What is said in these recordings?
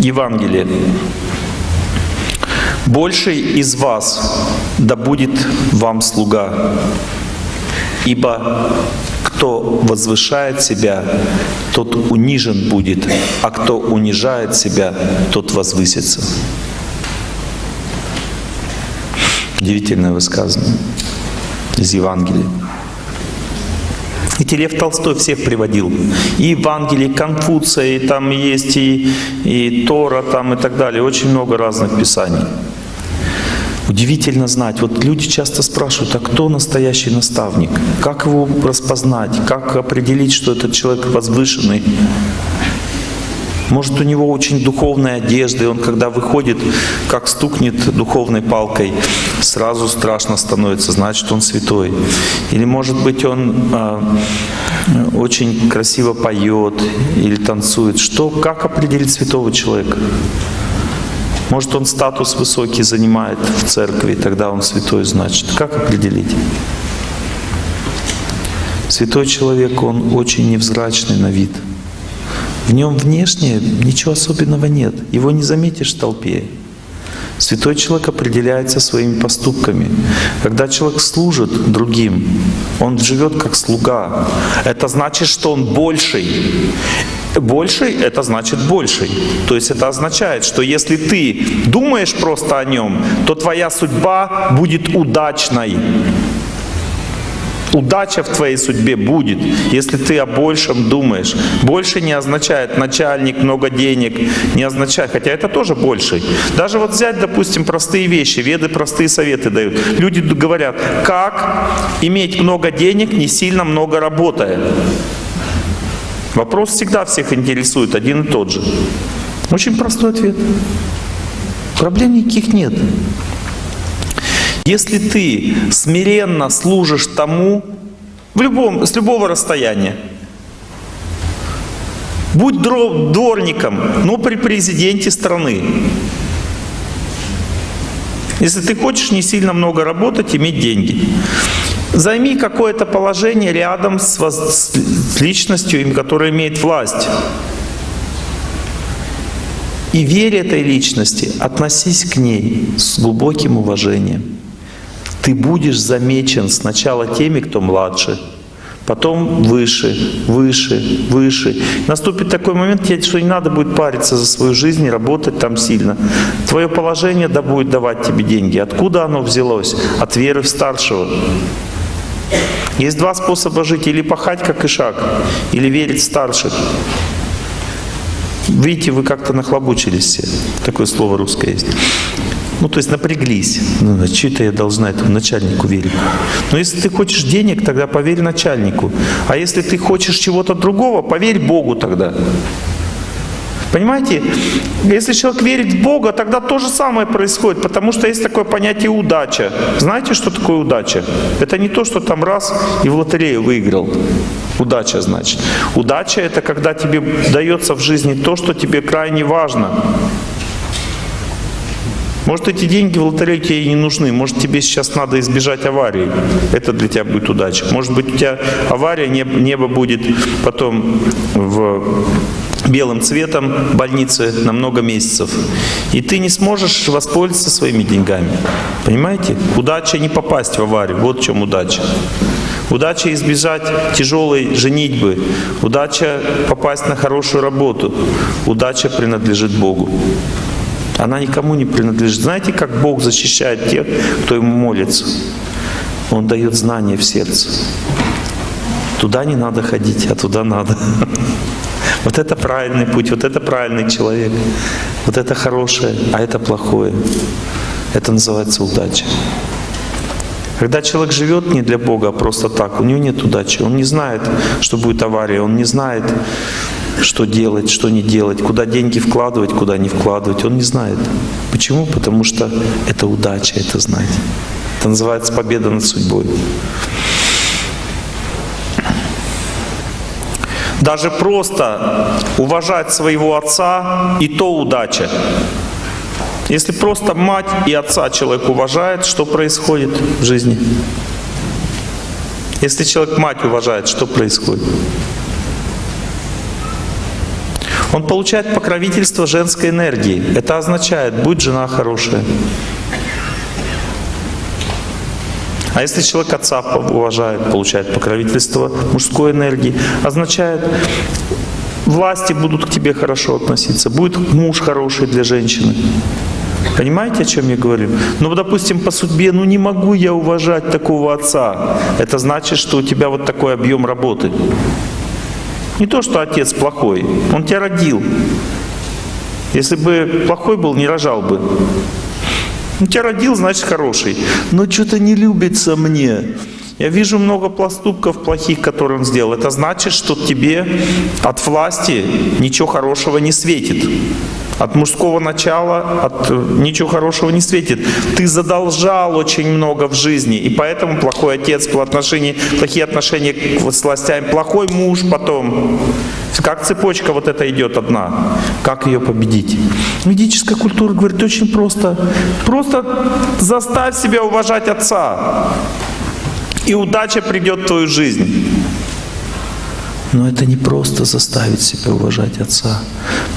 Евангелие. «Больший из вас да будет вам слуга, ибо кто возвышает себя, тот унижен будет, а кто унижает себя, тот возвысится». Удивительное высказывание из Евангелия. Ведь Лев Толстой всех приводил. И Евангелие, и Конфуция, и там есть и, и Тора, там и так далее. Очень много разных писаний. Удивительно знать. Вот люди часто спрашивают, а кто настоящий наставник? Как его распознать? Как определить, что этот человек возвышенный? Может, у него очень духовная одежда, и он, когда выходит, как стукнет духовной палкой, сразу страшно становится, значит, он святой. Или, может быть, он э, очень красиво поет или танцует. Что, как определить святого человека? Может, он статус высокий занимает в церкви, тогда он святой, значит. Как определить? Святой человек, он очень невзрачный на вид – в нем внешне ничего особенного нет. Его не заметишь в толпе. Святой человек определяется своими поступками. Когда человек служит другим, он живет как слуга. Это значит, что он больший. Больший — это значит больший. То есть это означает, что если ты думаешь просто о нем, то твоя судьба будет удачной. Удача в твоей судьбе будет, если ты о большем думаешь. Больше не означает начальник, много денег, не означает, хотя это тоже больший. Даже вот взять, допустим, простые вещи, веды простые советы дают. Люди говорят, как иметь много денег, не сильно много работая. Вопрос всегда всех интересует, один и тот же. Очень простой ответ. Проблем никаких нет. Если ты смиренно служишь тому, в любом, с любого расстояния, будь дворником, но при президенте страны, если ты хочешь не сильно много работать, иметь деньги, займи какое-то положение рядом с, с личностью, которая имеет власть. И верь этой личности, относись к ней с глубоким уважением ты будешь замечен сначала теми, кто младше, потом выше, выше, выше. Наступит такой момент, что не надо будет париться за свою жизнь работать там сильно. Твое положение да будет давать тебе деньги. Откуда оно взялось? От веры в старшего. Есть два способа жить. Или пахать, как ишак, или верить в старших. Видите, вы как-то нахлобучились все. Такое слово русское есть. Ну, то есть напряглись. Ну, что это я должна этому начальнику верить? Но если ты хочешь денег, тогда поверь начальнику. А если ты хочешь чего-то другого, поверь Богу тогда. Понимаете, если человек верит в Бога, тогда то же самое происходит, потому что есть такое понятие удача. Знаете, что такое удача? Это не то, что там раз и в лотерею выиграл. Удача значит. Удача это когда тебе дается в жизни то, что тебе крайне важно. Может, эти деньги в лотерее тебе и не нужны. Может, тебе сейчас надо избежать аварии. Это для тебя будет удача. Может быть, у тебя авария, небо будет потом в белым цветом больницы на много месяцев. И ты не сможешь воспользоваться своими деньгами. Понимаете? Удача не попасть в аварию. Вот в чем удача. Удача избежать тяжелой женитьбы. Удача попасть на хорошую работу. Удача принадлежит Богу. Она никому не принадлежит. Знаете, как Бог защищает тех, кто Ему молится? Он дает знания в сердце. Туда не надо ходить, а туда надо. Вот это правильный путь, вот это правильный человек. Вот это хорошее, а это плохое. Это называется удача. Когда человек живет не для Бога, а просто так, у него нет удачи. Он не знает, что будет авария, он не знает, что делать, что не делать, куда деньги вкладывать, куда не вкладывать. Он не знает. Почему? Потому что это удача, это знать. Это называется победа над судьбой. Даже просто уважать своего отца и то удача. Если просто мать и отца человек уважает, что происходит в жизни? Если человек мать уважает, что происходит? Он получает покровительство женской энергии. Это означает, будь жена хорошая. А если человек отца уважает, получает покровительство мужской энергии, означает, власти будут к тебе хорошо относиться, будет муж хороший для женщины. Понимаете, о чем я говорю? Ну, допустим, по судьбе, ну не могу я уважать такого отца. Это значит, что у тебя вот такой объем работы. Не то, что отец плохой, он тебя родил. Если бы плохой был, не рожал бы. Он тебя родил, значит хороший. Но что-то не любится мне. Я вижу много поступков плохих, которые он сделал. Это значит, что тебе от власти ничего хорошего не светит. От мужского начала от, ничего хорошего не светит. Ты задолжал очень много в жизни, и поэтому плохой отец, по отношению, плохие отношения с властями, плохой муж потом. Как цепочка вот эта идет одна. Как ее победить? Ведическая культура говорит очень просто. Просто заставь себя уважать отца и удача придет в твою жизнь. Но это не просто заставить себя уважать Отца.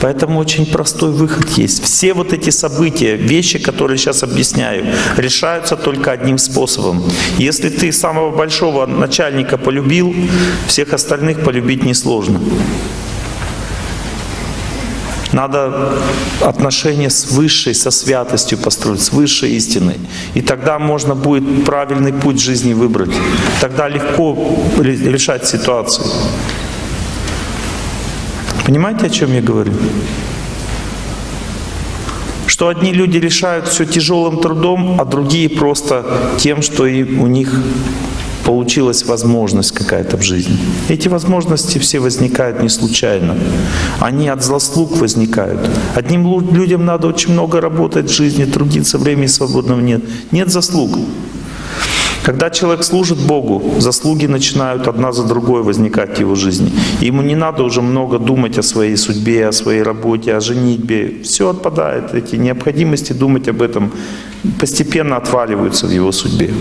Поэтому очень простой выход есть. Все вот эти события, вещи, которые сейчас объясняю, решаются только одним способом. Если ты самого большого начальника полюбил, всех остальных полюбить несложно. Надо отношения с высшей, со святостью построить, с высшей истиной. И тогда можно будет правильный путь жизни выбрать. Тогда легко решать ситуации. Понимаете, о чем я говорю? Что одни люди решают все тяжелым трудом, а другие просто тем, что и у них получилась возможность какая-то в жизни. Эти возможности все возникают не случайно. Они от заслуг возникают. Одним людям надо очень много работать в жизни, трудиться, времени свободного нет. Нет заслуг. Когда человек служит Богу, заслуги начинают одна за другой возникать в его жизни. Ему не надо уже много думать о своей судьбе, о своей работе, о женитьбе. Все отпадает. Эти необходимости думать об этом постепенно отваливаются в его судьбе.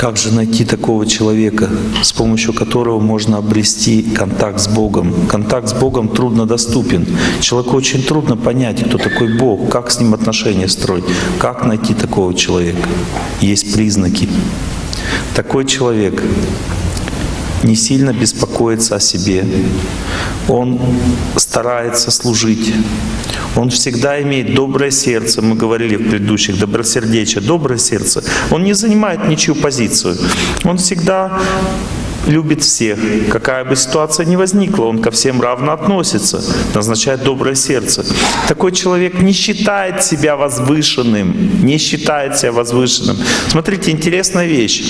Как же найти такого человека, с помощью которого можно обрести контакт с Богом? Контакт с Богом трудно доступен. Человеку очень трудно понять, кто такой Бог, как с ним отношения строить, как найти такого человека. Есть признаки. Такой человек не сильно беспокоится о себе. Он старается служить. Он всегда имеет доброе сердце, мы говорили в предыдущих, добросердечие, доброе сердце. Он не занимает ничью позицию. Он всегда любит всех. Какая бы ситуация ни возникла, он ко всем равно относится, назначает доброе сердце. Такой человек не считает себя возвышенным, не считает себя возвышенным. Смотрите, интересная вещь.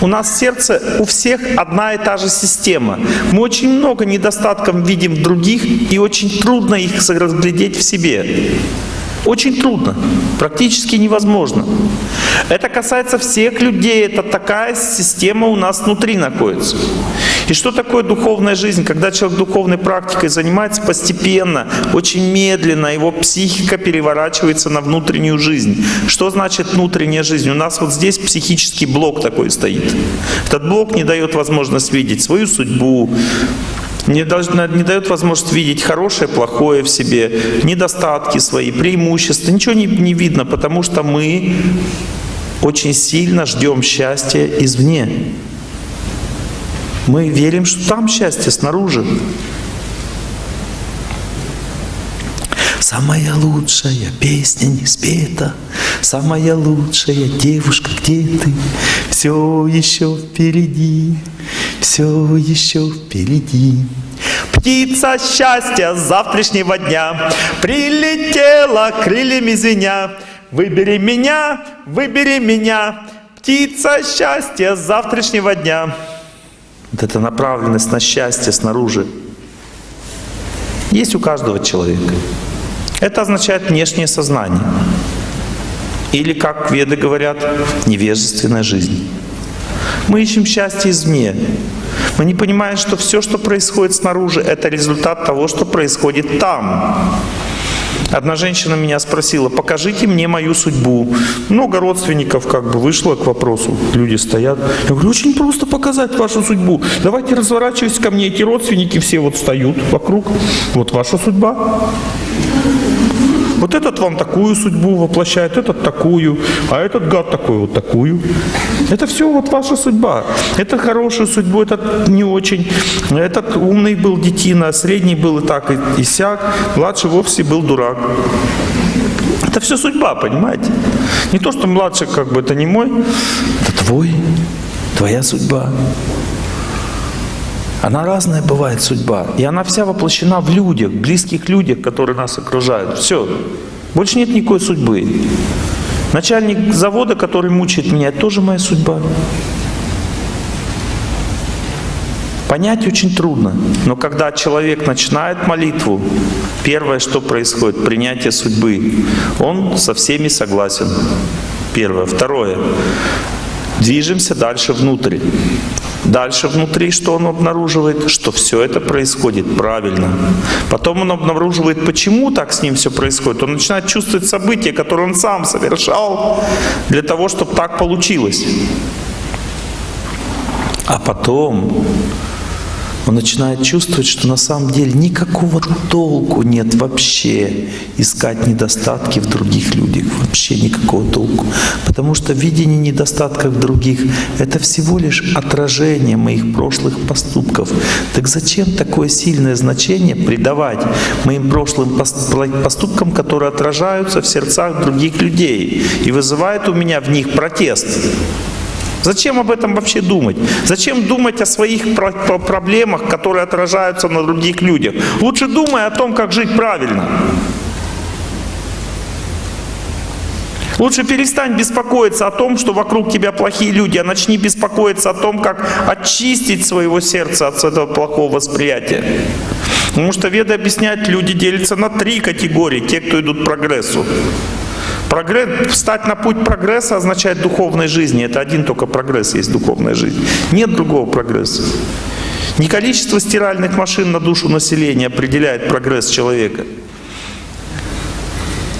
У нас сердце у всех одна и та же система. Мы очень много недостатков видим в других, и очень трудно их разглядеть в себе. Очень трудно, практически невозможно. Это касается всех людей, это такая система у нас внутри находится. И что такое духовная жизнь? Когда человек духовной практикой занимается постепенно, очень медленно, его психика переворачивается на внутреннюю жизнь. Что значит внутренняя жизнь? У нас вот здесь психический блок такой стоит. Этот блок не дает возможность видеть свою судьбу, не, должна, не дает возможность видеть хорошее, плохое в себе, недостатки свои, преимущества. Ничего не, не видно, потому что мы очень сильно ждем счастья извне. Мы верим, что там счастье снаружи. Самая лучшая песня не спета, Самая лучшая девушка, где ты? Все еще впереди, все еще впереди. Птица счастья завтрашнего дня Прилетела крыльями звеня. Выбери меня, выбери меня, Птица счастья завтрашнего дня. Вот эта направленность на счастье снаружи есть у каждого человека. Это означает внешнее сознание. Или, как веды говорят, невежественная жизнь. Мы ищем счастье извне. Мы не понимаем, что все, что происходит снаружи, это результат того, что происходит там. Одна женщина меня спросила, покажите мне мою судьбу. Много родственников как бы вышло к вопросу. Люди стоят. Я говорю, очень просто показать вашу судьбу. Давайте разворачивайтесь ко мне. Эти родственники все вот встают вокруг. Вот ваша судьба. Вот этот вам такую судьбу воплощает, этот такую, а этот гад такой вот такую. Это все вот ваша судьба. Это хорошую судьбу, этот не очень. Этот умный был детина, средний был и так, и, и сяк, младший вовсе был дурак. Это все судьба, понимаете? Не то, что младший как бы это не мой, это твой, твоя судьба. Она разная бывает, судьба. И она вся воплощена в людях, близких людях, которые нас окружают. Все. Больше нет никакой судьбы. Начальник завода, который мучает меня, тоже моя судьба. Понять очень трудно. Но когда человек начинает молитву, первое, что происходит, принятие судьбы. Он со всеми согласен. Первое. Второе. Движемся дальше внутрь. Дальше внутри что он обнаруживает? Что все это происходит правильно. Потом он обнаруживает, почему так с ним все происходит. Он начинает чувствовать события, которые он сам совершал для того, чтобы так получилось. А потом он начинает чувствовать, что на самом деле никакого толку нет вообще искать недостатки в других людях. Вообще никакого толку. Потому что видение недостатков других — это всего лишь отражение моих прошлых поступков. Так зачем такое сильное значение придавать моим прошлым поступкам, которые отражаются в сердцах других людей и вызывают у меня в них протест? Зачем об этом вообще думать? Зачем думать о своих проблемах, которые отражаются на других людях? Лучше думай о том, как жить правильно. Лучше перестань беспокоиться о том, что вокруг тебя плохие люди, а начни беспокоиться о том, как очистить своего сердца от этого плохого восприятия. Потому что Веды объясняют, люди делятся на три категории. Те, кто идут к прогрессу. Прогресс, встать на путь прогресса означает духовной жизни. Это один только прогресс есть духовная жизнь. Нет другого прогресса. Не количество стиральных машин на душу населения определяет прогресс человека,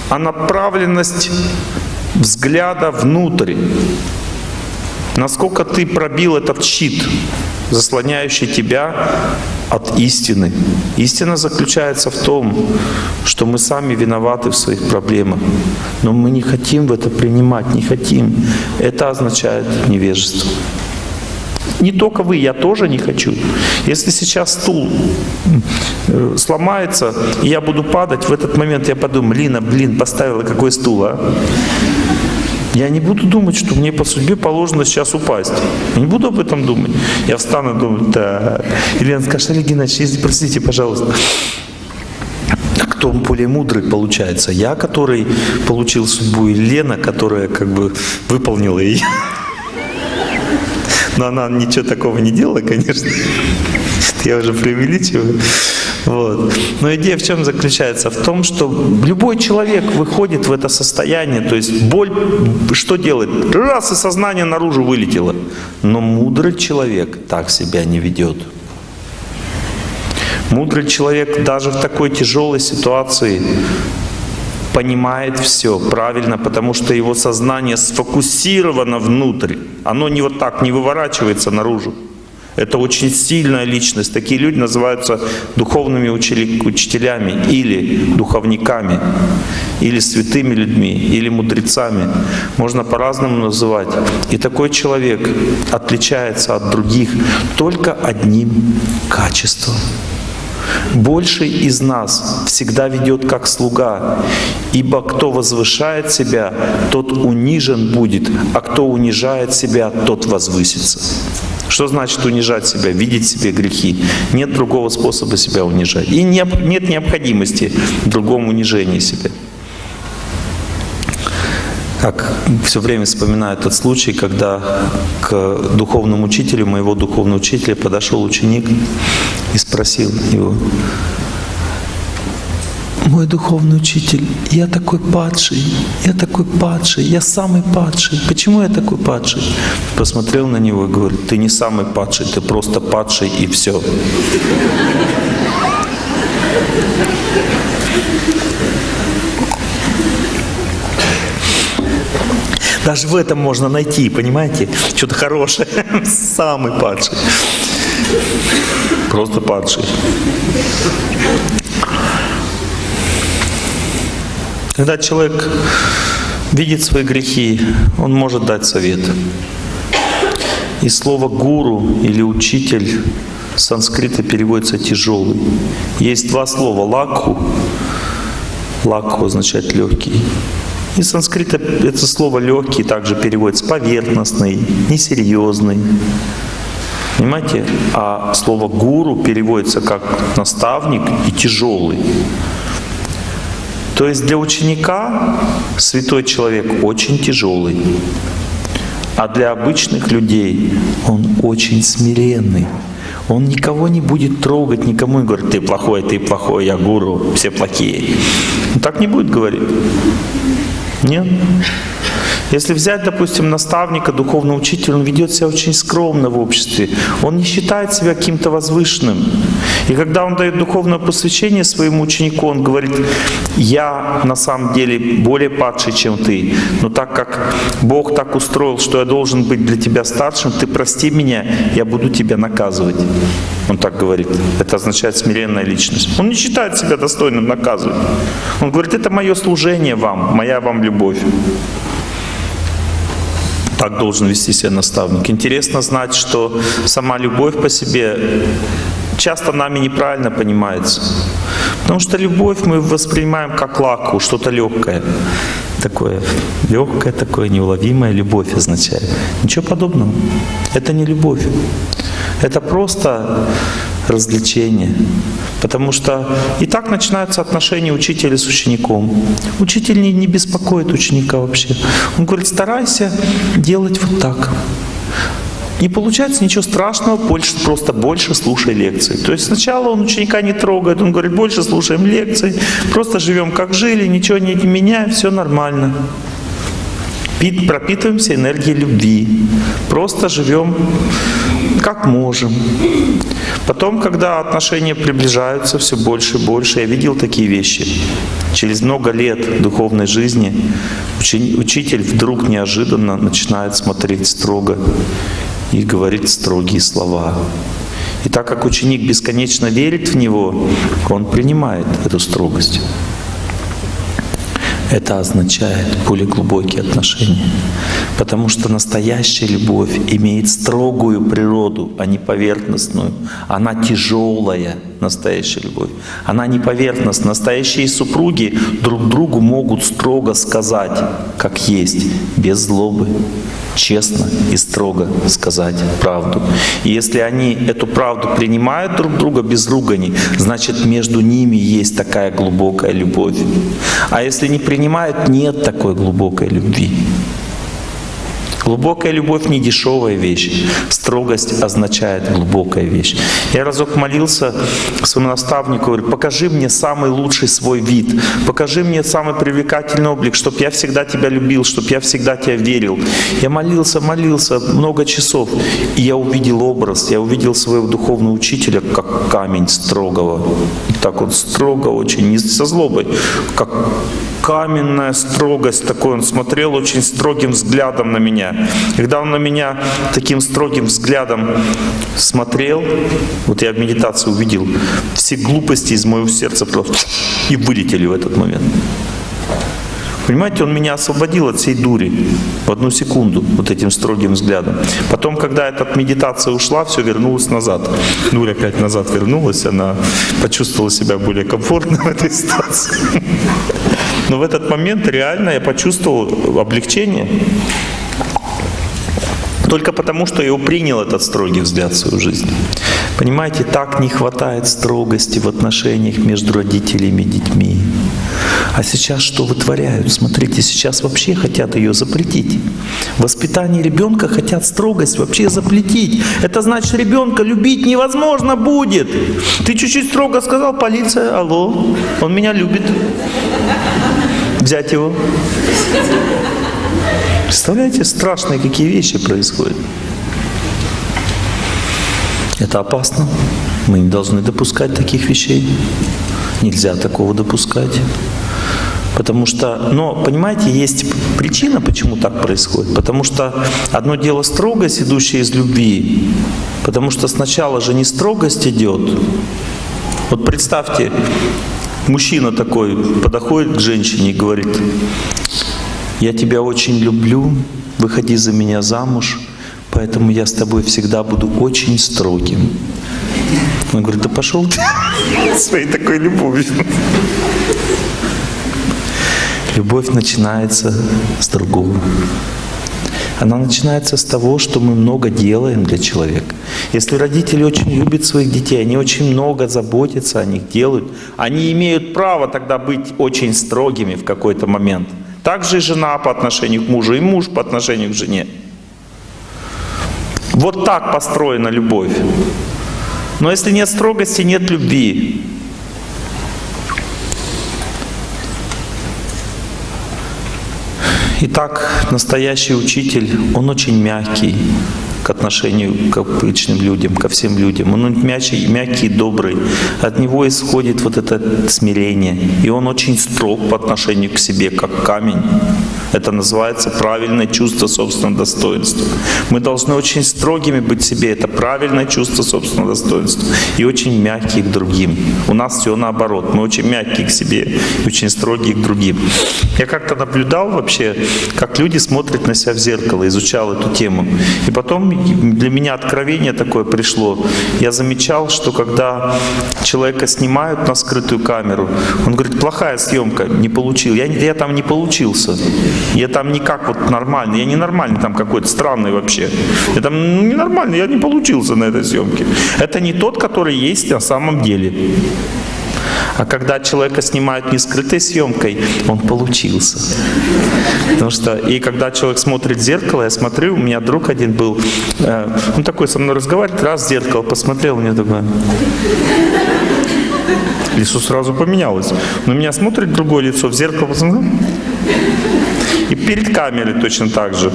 а направленность взгляда внутрь. Насколько ты пробил этот щит, заслоняющий тебя от истины. Истина заключается в том, что мы сами виноваты в своих проблемах, но мы не хотим в это принимать, не хотим. Это означает невежество. Не только вы, я тоже не хочу. Если сейчас стул э, сломается, и я буду падать, в этот момент я подумаю, Лина, блин, поставила какой стул, а? Я не буду думать, что мне по судьбе положено сейчас упасть. Я не буду об этом думать. Я встану и думаю, так. Елена скажет, Олег Геннадьевич, простите, пожалуйста. Кто более мудрый получается? Я, который получил судьбу, или Лена, которая как бы выполнила ее? Но она ничего такого не делала, конечно. Я уже преувеличиваю. Вот. Но идея в чем заключается? В том, что любой человек выходит в это состояние, то есть боль, что делает? Раз и сознание наружу вылетело. Но мудрый человек так себя не ведет. Мудрый человек даже в такой тяжелой ситуации понимает все правильно, потому что его сознание сфокусировано внутрь. Оно не вот так не выворачивается наружу. Это очень сильная личность. Такие люди называются духовными учителями или духовниками, или святыми людьми, или мудрецами. Можно по-разному называть. И такой человек отличается от других только одним качеством. Больший из нас всегда ведет как слуга, ибо кто возвышает себя, тот унижен будет, а кто унижает себя, тот возвысится. Что значит унижать себя, видеть себе грехи? Нет другого способа себя унижать. И нет необходимости в другом унижении себя. Как все время вспоминаю тот случай, когда к духовному учителю, моего духовного учителя, подошел ученик и спросил его, мой духовный учитель, я такой падший, я такой падший, я самый падший. Почему я такой падший? Посмотрел на него и говорит, ты не самый падший, ты просто падший и все. Даже в этом можно найти, понимаете? Что-то хорошее. Самый падший. Просто падший. Когда человек видит свои грехи, он может дать совет. И слово «гуру» или «учитель» санскрита переводится «тяжелый». Есть два слова «лакху». «Лакху» означает «легкий». И санскрита это слово «легкий» также переводится «поверхностный», «несерьезный». Понимаете? А слово «гуру» переводится как «наставник» и «тяжелый». То есть для ученика святой человек очень тяжелый, а для обычных людей он очень смиренный. Он никого не будет трогать, никому не говорит, ты плохой, ты плохой, я гуру, все плохие. Он так не будет говорить. Нет. Если взять, допустим, наставника, духовного учителя, он ведет себя очень скромно в обществе. Он не считает себя каким-то возвышенным. И когда он дает духовное посвящение своему ученику, он говорит, я на самом деле более падший, чем ты. Но так как Бог так устроил, что я должен быть для тебя старшим, ты прости меня, я буду тебя наказывать. Он так говорит. Это означает смиренная личность. Он не считает себя достойным наказывать. Он говорит, это мое служение вам, моя вам любовь. Так должен вести себя наставник. Интересно знать, что сама любовь по себе часто нами неправильно понимается. Потому что любовь мы воспринимаем как лаку, что-то легкое. Такое легкое, такое неуловимое любовь означает. Ничего подобного. Это не любовь. Это просто развлечение. Потому что и так начинаются отношения учителя с учеником. Учитель не, не беспокоит ученика вообще. Он говорит, старайся делать вот так. Не получается ничего страшного, больше, просто больше слушай лекции. То есть сначала он ученика не трогает, он говорит, больше слушаем лекции, просто живем как жили, ничего не меняем, все нормально. Пропитываемся энергией любви, просто живем как можем. Потом, когда отношения приближаются все больше и больше, я видел такие вещи. Через много лет духовной жизни учитель вдруг неожиданно начинает смотреть строго и говорить строгие слова. И так как ученик бесконечно верит в него, он принимает эту строгость. Это означает более глубокие отношения. Потому что настоящая любовь имеет строгую природу, а не поверхностную. Она тяжелая, настоящая любовь. Она не поверхностная. Настоящие супруги друг другу могут строго сказать, как есть, без злобы честно и строго сказать правду. И если они эту правду принимают друг друга без ругани, значит между ними есть такая глубокая любовь. А если не принимают, нет такой глубокой любви. Глубокая любовь не дешевая вещь. Строгость означает глубокая вещь. Я разок молился своему наставнику, говорю, покажи мне самый лучший свой вид, покажи мне самый привлекательный облик, чтобы я всегда тебя любил, чтобы я всегда тебя верил. Я молился, молился много часов, и я увидел образ, я увидел своего духовного учителя, как камень строгого. Так вот строго очень, не со злобой, как каменная строгость такой. Он смотрел очень строгим взглядом на меня. Когда он на меня таким строгим взглядом смотрел, вот я в медитации увидел, все глупости из моего сердца просто и вылетели в этот момент. Понимаете, он меня освободил от всей дури в одну секунду вот этим строгим взглядом. Потом, когда эта медитация ушла, все вернулось назад. Дурь опять назад вернулась, она почувствовала себя более комфортно в этой ситуации. Но в этот момент реально я почувствовал облегчение. Только потому, что я принял этот строгий взгляд в свою жизнь. Понимаете, так не хватает строгости в отношениях между родителями и детьми. А сейчас что вытворяют? Смотрите, сейчас вообще хотят ее запретить. Воспитание ребенка хотят строгость вообще запретить. Это значит, ребенка любить невозможно будет. Ты чуть-чуть строго сказал, полиция, алло, он меня любит. Взять его. Представляете, страшные какие вещи происходят. Это опасно. Мы не должны допускать таких вещей. Нельзя такого допускать. Потому что, но, понимаете, есть причина, почему так происходит. Потому что одно дело строгость, идущая из любви. Потому что сначала же не строгость идет. Вот представьте, мужчина такой подходит к женщине и говорит, я тебя очень люблю, выходи за меня замуж, поэтому я с тобой всегда буду очень строгим. Он говорит, да пошел ты своей такой любовью. Любовь начинается с другого. Она начинается с того, что мы много делаем для человека. Если родители очень любят своих детей, они очень много заботятся о них, делают, они имеют право тогда быть очень строгими в какой-то момент. Также и жена по отношению к мужу, и муж по отношению к жене. Вот так построена любовь. Но если нет строгости, нет любви. Итак, настоящий учитель, он очень мягкий к отношению к обычным людям, ко всем людям. Он мягкий, мягкий, добрый. От него исходит вот это смирение. И он очень строг по отношению к себе, как камень. Это называется правильное чувство собственного достоинства. Мы должны очень строгими быть себе. Это правильное чувство собственного достоинства. И очень мягкие к другим. У нас все наоборот. Мы очень мягкие к себе и очень строгие к другим. Я как-то наблюдал вообще, как люди смотрят на себя в зеркало, изучал эту тему. И потом для меня откровение такое пришло. Я замечал, что когда человека снимают на скрытую камеру, он говорит, плохая съемка, не получил. Я, я там не получился. Я там никак вот нормальный. Я не нормальный там какой-то, странный вообще. Я там ненормальный, я не получился на этой съемке. Это не тот, который есть на самом деле. А когда человека снимают не скрытой съемкой, он получился. Потому что, и когда человек смотрит в зеркало, я смотрю, у меня друг один был, э, он такой со мной разговаривает, раз в зеркало посмотрел, мне такое... Лицо сразу поменялось. На меня смотрит другое лицо, в зеркало посмотрел. И перед камерой точно так же.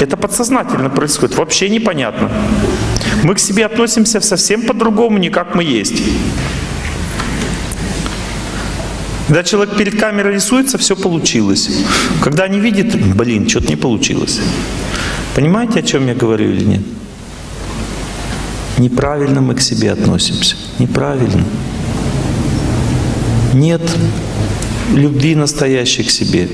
Это подсознательно происходит, вообще непонятно. Мы к себе относимся совсем по-другому, не как мы есть. Когда человек перед камерой рисуется, все получилось. Когда не видит, блин, что-то не получилось. Понимаете, о чем я говорю или нет? Неправильно мы к себе относимся. Неправильно. Нет любви настоящей к себе.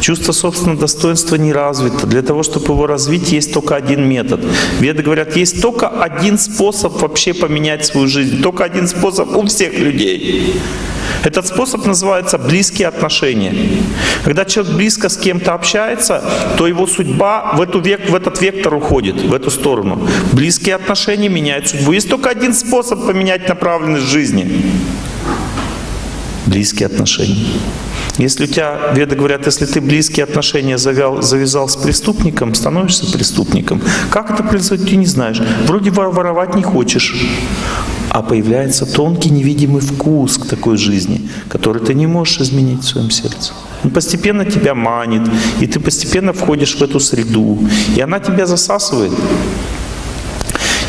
Чувство собственного достоинства не развито. Для того, чтобы его развить, есть только один метод. Веды говорят, есть только один способ вообще поменять свою жизнь. Только один способ у всех людей. Этот способ называется близкие отношения. Когда человек близко с кем-то общается, то его судьба в, эту век, в этот вектор уходит, в эту сторону. Близкие отношения меняют судьбу. Есть только один способ поменять направленность жизни. Близкие отношения. Если у тебя, веды говорят, если ты близкие отношения завял, завязал с преступником, становишься преступником. Как это происходит, ты не знаешь. Вроде воровать не хочешь, а появляется тонкий невидимый вкус к такой жизни, который ты не можешь изменить в своем сердце. Он постепенно тебя манит, и ты постепенно входишь в эту среду, и она тебя засасывает.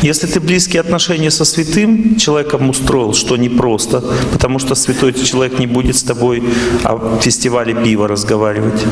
Если ты близкие отношения со святым человеком устроил, что непросто, потому что святой человек не будет с тобой о фестивале пива разговаривать.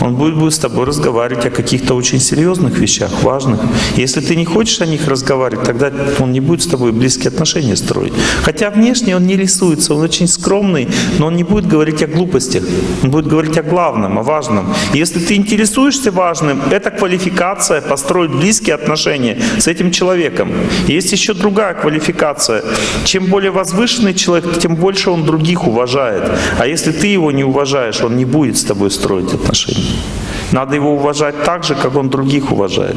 Он будет, будет с тобой разговаривать о каких-то очень серьезных вещах, важных. Если ты не хочешь о них разговаривать, тогда он не будет с тобой близкие отношения строить. Хотя внешне он не рисуется, он очень скромный, но он не будет говорить о глупостях. Он будет говорить о главном, о важном. если ты интересуешься важным, это квалификация построить близкие отношения с этим человеком. Есть еще другая квалификация. Чем более возвышенный человек, тем больше он других уважает. А если ты его не уважаешь, он не будет с тобой строить отношения. Надо его уважать так же, как он других уважает.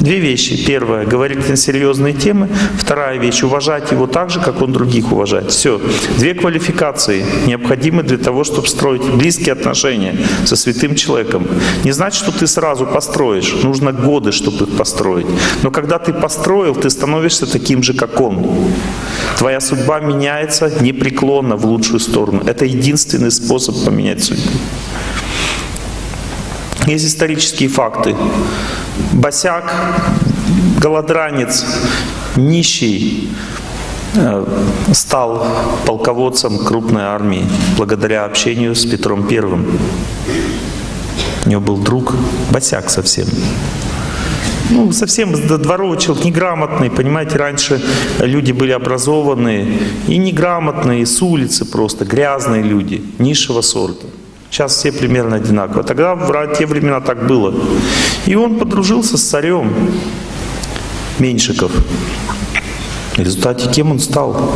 Две вещи. Первое, говорить на серьезные темы. Вторая вещь, уважать его так же, как он других уважает. Все. Две квалификации необходимы для того, чтобы строить близкие отношения со святым человеком. Не значит, что ты сразу построишь. Нужно годы, чтобы их построить. Но когда ты построил, ты становишься таким же, как он. Твоя судьба меняется непреклонно в лучшую сторону. Это единственный способ поменять судьбу. Есть исторические факты. Босяк, голодранец, нищий, э, стал полководцем крупной армии благодаря общению с Петром Первым. У него был друг, босяк совсем. Ну, совсем дворовый человек, неграмотный, понимаете, раньше люди были образованные и неграмотные, с улицы просто, грязные люди, низшего сорта. Сейчас все примерно одинаково. Тогда в те времена так было. И он подружился с царем Меньшиков. В результате кем он стал?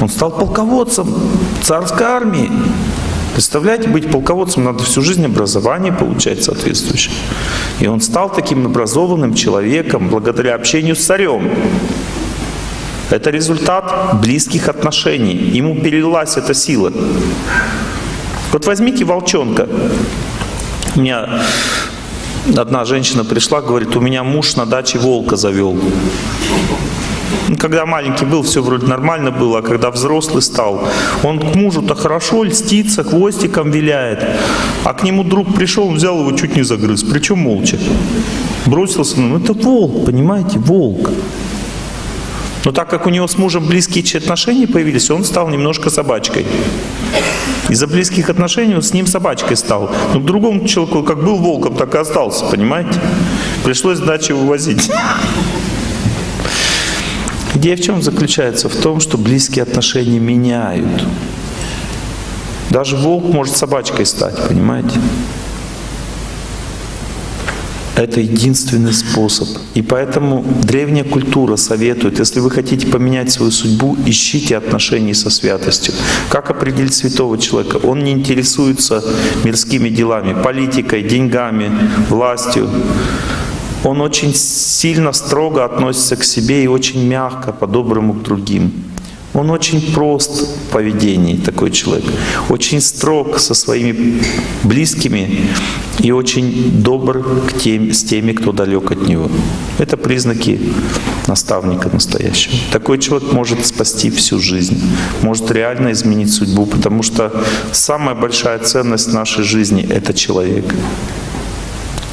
Он стал полководцем царской армии. Представляете, быть полководцем надо всю жизнь образование получать соответствующее. И он стал таким образованным человеком благодаря общению с царем. Это результат близких отношений. Ему перелилась эта сила. Вот возьмите волчонка. У меня одна женщина пришла, говорит, у меня муж на даче волка завел. Ну, когда маленький был, все вроде нормально было, а когда взрослый стал, он к мужу-то хорошо льстится, хвостиком виляет, а к нему друг пришел, взял его, чуть не загрыз, причем молча. Бросился, ну это волк, понимаете, волк. Но так как у него с мужем близкие отношения появились, он стал немножко собачкой. Из-за близких отношений он с ним собачкой стал. Но к другому человеку, как был волком, так и остался, понимаете? Пришлось дачу вывозить. Идея в чем заключается? В том, что близкие отношения меняют. Даже волк может собачкой стать, понимаете? Это единственный способ. И поэтому древняя культура советует, если вы хотите поменять свою судьбу, ищите отношения со святостью. Как определить святого человека? Он не интересуется мирскими делами, политикой, деньгами, властью. Он очень сильно, строго относится к себе и очень мягко, по-доброму к другим. Он очень прост в поведении, такой человек. Очень строг со своими близкими и очень добр к тем, с теми, кто далек от него. Это признаки наставника настоящего. Такой человек может спасти всю жизнь, может реально изменить судьбу, потому что самая большая ценность нашей жизни — это человек.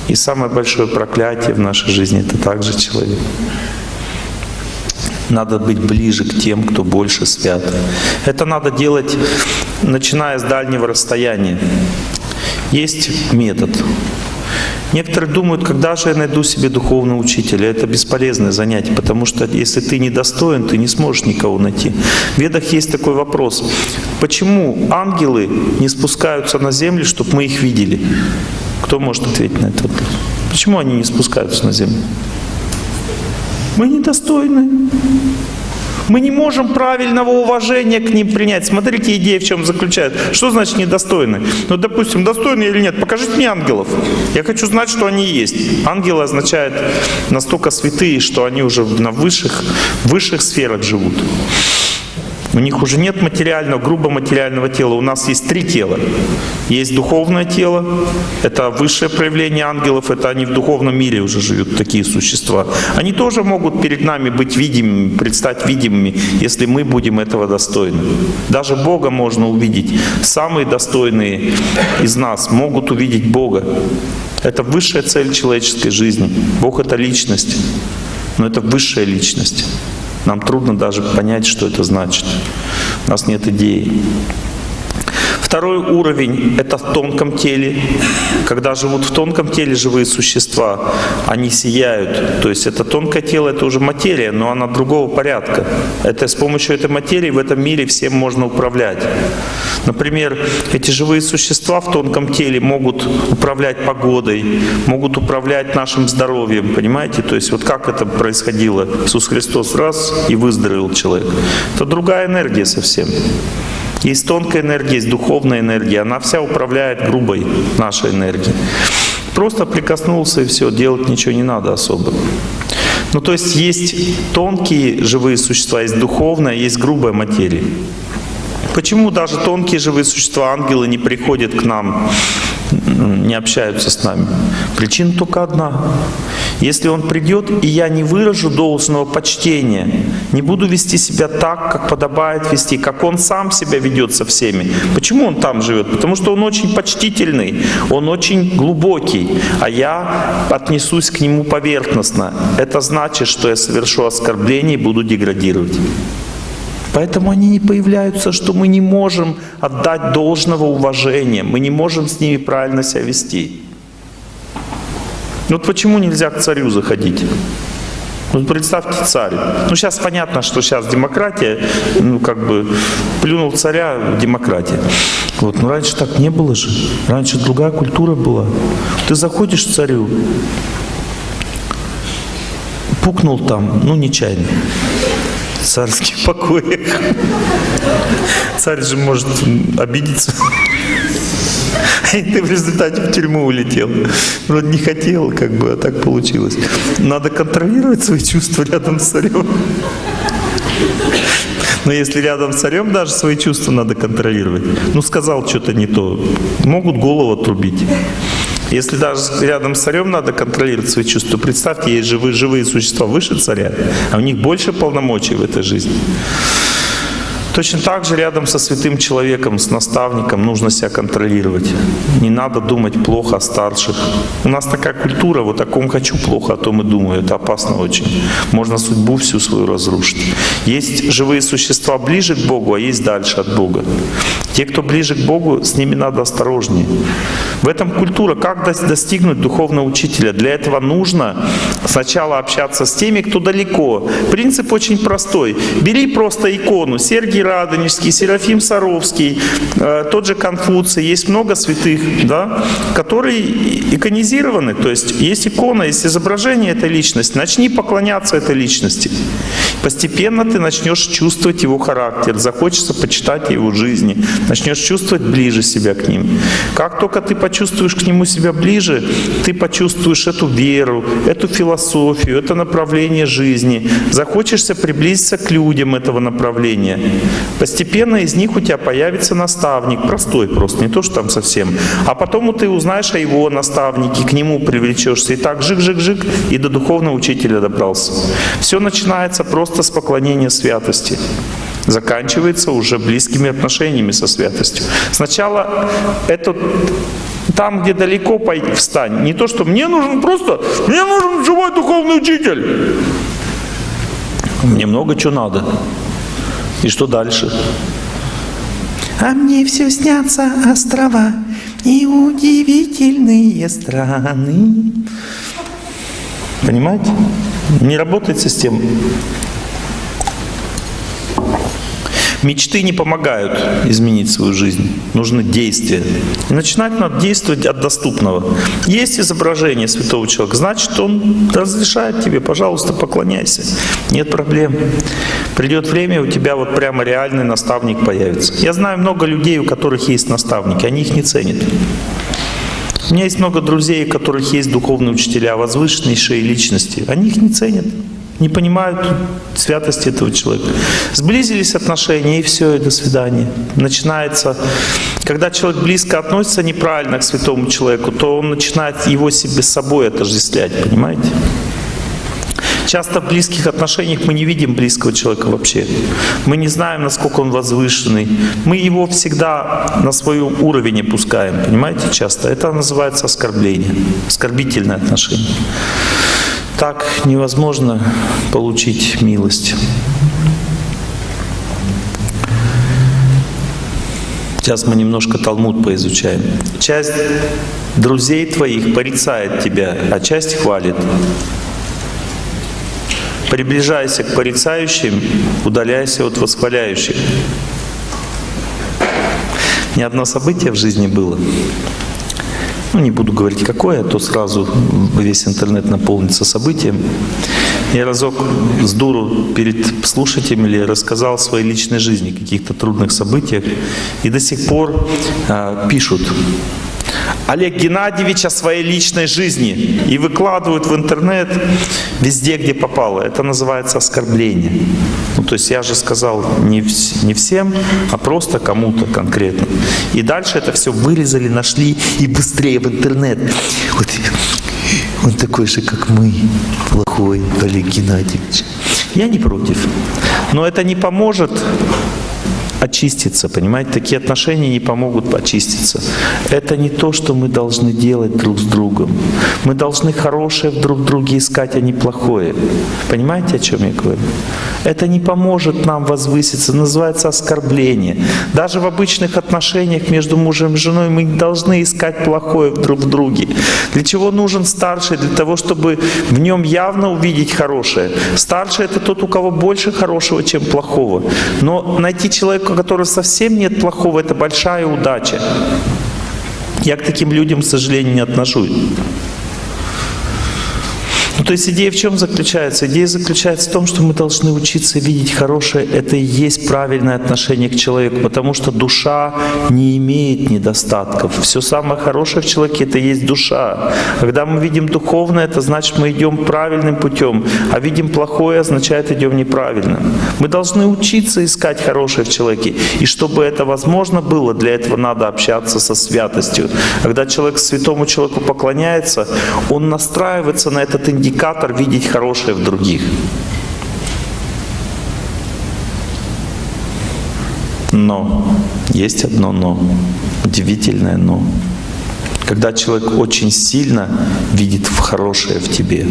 И самое большое проклятие в нашей жизни — это также человек. Надо быть ближе к тем, кто больше свят. Это надо делать, начиная с дальнего расстояния. Есть метод. Некоторые думают, когда же я найду себе духовного учителя. Это бесполезное занятие, потому что если ты недостоин, ты не сможешь никого найти. В Ведах есть такой вопрос. Почему ангелы не спускаются на землю, чтобы мы их видели? Кто может ответить на этот вопрос? Почему они не спускаются на землю? Мы недостойны. Мы не можем правильного уважения к ним принять. Смотрите, идея в чем заключается. Что значит недостойны? Ну, допустим, достойны или нет? Покажите мне ангелов. Я хочу знать, что они есть. Ангелы означают настолько святые, что они уже на высших, высших сферах живут. У них уже нет материального, грубо материального тела. У нас есть три тела. Есть духовное тело, это высшее проявление ангелов, это они в духовном мире уже живут, такие существа. Они тоже могут перед нами быть видимыми, предстать видимыми, если мы будем этого достойны. Даже Бога можно увидеть. Самые достойные из нас могут увидеть Бога. Это высшая цель человеческой жизни. Бог — это личность, но это высшая личность. Нам трудно даже понять, что это значит. У нас нет идеи. Второй уровень — это в тонком теле. Когда живут в тонком теле живые существа, они сияют. То есть это тонкое тело — это уже материя, но она другого порядка. Это с помощью этой материи в этом мире всем можно управлять. Например, эти живые существа в тонком теле могут управлять погодой, могут управлять нашим здоровьем, понимаете? То есть вот как это происходило? Иисус Христос раз и выздоровел человек. Это другая энергия совсем. Есть тонкая энергия, есть духовная энергия. Она вся управляет грубой нашей энергией. Просто прикоснулся и все, делать ничего не надо особо. Ну то есть есть тонкие живые существа, есть духовная, есть грубая материя. Почему даже тонкие живые существа, ангелы, не приходят к нам, не общаются с нами? Причина только одна. Если он придет, и я не выражу должного почтения, не буду вести себя так, как подобает вести, как он сам себя ведет со всеми. Почему он там живет? Потому что он очень почтительный, он очень глубокий, а я отнесусь к нему поверхностно. Это значит, что я совершу оскорбление и буду деградировать. Поэтому они не появляются, что мы не можем отдать должного уважения, мы не можем с ними правильно себя вести. Ну вот почему нельзя к царю заходить? Вот представьте царь. Ну сейчас понятно, что сейчас демократия, ну как бы плюнул царя демократия. Вот, но раньше так не было же. Раньше другая культура была. Ты заходишь к царю, пукнул там, ну нечаянно в царских покоях. Царь же может обидеться. И ты в результате в тюрьму улетел. Вроде не хотел, как бы, а так получилось. Надо контролировать свои чувства рядом с царем. Но если рядом с царем даже свои чувства надо контролировать. Ну, сказал что-то не то. Могут голову отрубить. Если даже рядом с царем надо контролировать свои чувства, представьте, есть живые, живые существа выше царя, а у них больше полномочий в этой жизни. Точно так же рядом со святым человеком, с наставником нужно себя контролировать. Не надо думать плохо о старших. У нас такая культура, вот о ком хочу плохо, о том и думаю. Это опасно очень. Можно судьбу всю свою разрушить. Есть живые существа ближе к Богу, а есть дальше от Бога. Те, кто ближе к Богу, с ними надо осторожнее. В этом культура. Как достигнуть духовного учителя? Для этого нужно сначала общаться с теми, кто далеко. Принцип очень простой. Бери просто икону Сергий Георгий Радонежский, Серафим Саровский, э, тот же Конфуций, есть много святых, да, которые иконизированы, то есть есть икона, есть изображение этой личности, начни поклоняться этой личности. Постепенно ты начнешь чувствовать его характер, захочется почитать его жизни, начнешь чувствовать ближе себя к ним. Как только ты почувствуешь к нему себя ближе, ты почувствуешь эту веру, эту философию, это направление жизни, захочешься приблизиться к людям этого направления. Постепенно из них у тебя появится наставник, простой просто, не то, что там совсем. А потом ты узнаешь о его наставнике, к нему привлечешься. И так жик-жик-жик, и до духовного учителя добрался. Все начинается просто с поклонения святости заканчивается уже близкими отношениями со святостью. Сначала это там, где далеко пойти, встань. Не то, что мне нужен просто, мне нужен живой духовный учитель. Мне много чего надо. И что дальше? А мне все снятся острова и удивительные страны. Понимаете? Не работает система. Мечты не помогают изменить свою жизнь. Нужно действие. И начинать надо действовать от доступного. Есть изображение святого человека, значит, он разрешает тебе, пожалуйста, поклоняйся. Нет проблем. Придет время, у тебя вот прямо реальный наставник появится. Я знаю много людей, у которых есть наставники, они их не ценят. У меня есть много друзей, у которых есть духовные учителя, возвышеннейшие личности. Они их не ценят не понимают святости этого человека. Сблизились отношения, и все, и до свидания. Начинается, когда человек близко относится неправильно к святому человеку, то он начинает его себе с собой отождествлять, понимаете? Часто в близких отношениях мы не видим близкого человека вообще. Мы не знаем, насколько он возвышенный. Мы его всегда на свой уровень опускаем, понимаете, часто. Это называется оскорбление, оскорбительное отношение. Так невозможно получить милость. Сейчас мы немножко Талмуд поизучаем. Часть друзей твоих порицает тебя, а часть хвалит. Приближайся к порицающим, удаляйся от восхваляющих. Ни одно событие в жизни было, ну не буду говорить какое, а то сразу весь интернет наполнится событием. Я разок с дуру перед слушателями рассказал о своей личной жизни, каких-то трудных событиях, и до сих пор э, пишут, Олег Геннадьевич о своей личной жизни и выкладывают в интернет везде, где попало. Это называется оскорбление. Ну, то есть я же сказал не, вс не всем, а просто кому-то конкретно. И дальше это все вырезали, нашли и быстрее в интернет. Вот он такой же, как мы, плохой Олег Геннадьевич. Я не против. Но это не поможет очиститься, понимаете? Такие отношения не помогут очиститься. Это не то, что мы должны делать друг с другом. Мы должны хорошее в друг друге искать, а не плохое. Понимаете, о чем я говорю? Это не поможет нам возвыситься, называется оскорбление. Даже в обычных отношениях между мужем и женой мы не должны искать плохое друг в друге. Для чего нужен старший? Для того, чтобы в нем явно увидеть хорошее. Старший — это тот, у кого больше хорошего, чем плохого. Но найти человека, которого совсем нет плохого, это большая удача. Я к таким людям, к сожалению, не отношусь. То есть идея в чем заключается? Идея заключается в том, что мы должны учиться видеть хорошее. Это и есть правильное отношение к человеку, потому что душа не имеет недостатков. Все самое хорошее в человеке — это есть душа. Когда мы видим духовное, это значит, мы идем правильным путем, а видим плохое, означает, идем неправильно. Мы должны учиться искать хорошее в человеке. И чтобы это возможно было, для этого надо общаться со святостью. Когда человек святому человеку поклоняется, он настраивается на этот индикатор, индикатор видеть хорошее в других. Но, есть одно но, удивительное но. Когда человек очень сильно видит в хорошее в тебе,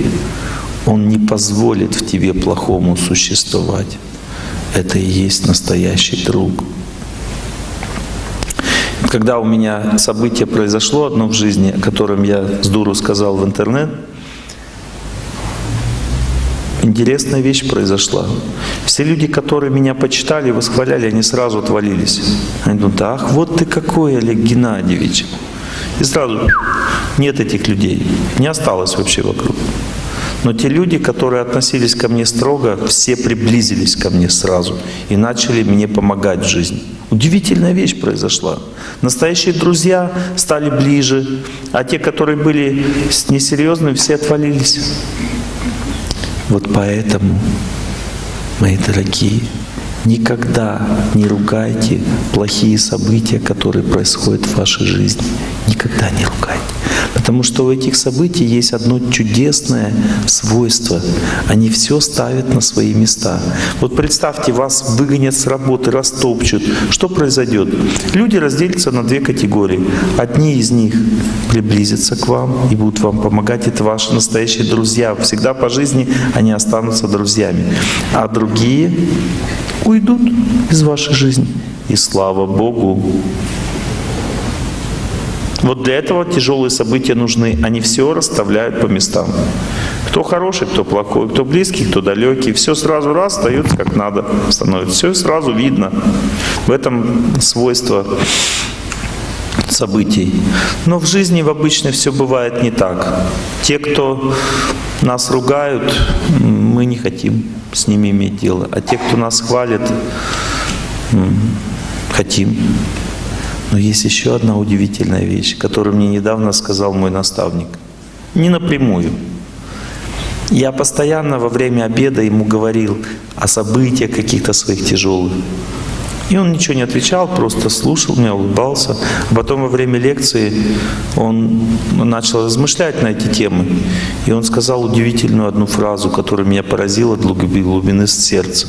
он не позволит в тебе плохому существовать. Это и есть настоящий друг. Когда у меня событие произошло одно в жизни, о котором я с дуру сказал в интернет, интересная вещь произошла. Все люди, которые меня почитали, восхваляли, они сразу отвалились. Они думают, ах, вот ты какой, Олег Геннадьевич. И сразу нет этих людей, не осталось вообще вокруг. Но те люди, которые относились ко мне строго, все приблизились ко мне сразу и начали мне помогать в жизни. Удивительная вещь произошла. Настоящие друзья стали ближе, а те, которые были несерьезными, все отвалились. Вот поэтому, мои дорогие, никогда не ругайте плохие события, которые происходят в вашей жизни. Никогда не ругайте. Потому что у этих событий есть одно чудесное свойство. Они все ставят на свои места. Вот представьте, вас выгонят с работы, растопчут. Что произойдет? Люди разделятся на две категории. Одни из них приблизятся к вам и будут вам помогать. Это ваши настоящие друзья. Всегда по жизни они останутся друзьями. А другие уйдут из вашей жизни. И слава Богу, вот для этого тяжелые события нужны. Они все расставляют по местам. Кто хороший, кто плохой, кто близкий, кто далекий. Все сразу раз остается как надо становится. Все сразу видно. В этом свойство событий. Но в жизни в обычной все бывает не так. Те, кто нас ругают, мы не хотим с ними иметь дело. А те, кто нас хвалит, хотим. Но есть еще одна удивительная вещь, которую мне недавно сказал мой наставник. Не напрямую. Я постоянно во время обеда ему говорил о событиях каких-то своих тяжелых. И он ничего не отвечал, просто слушал меня, улыбался. Потом во время лекции он начал размышлять на эти темы. И он сказал удивительную одну фразу, которая меня поразила до глубины сердца.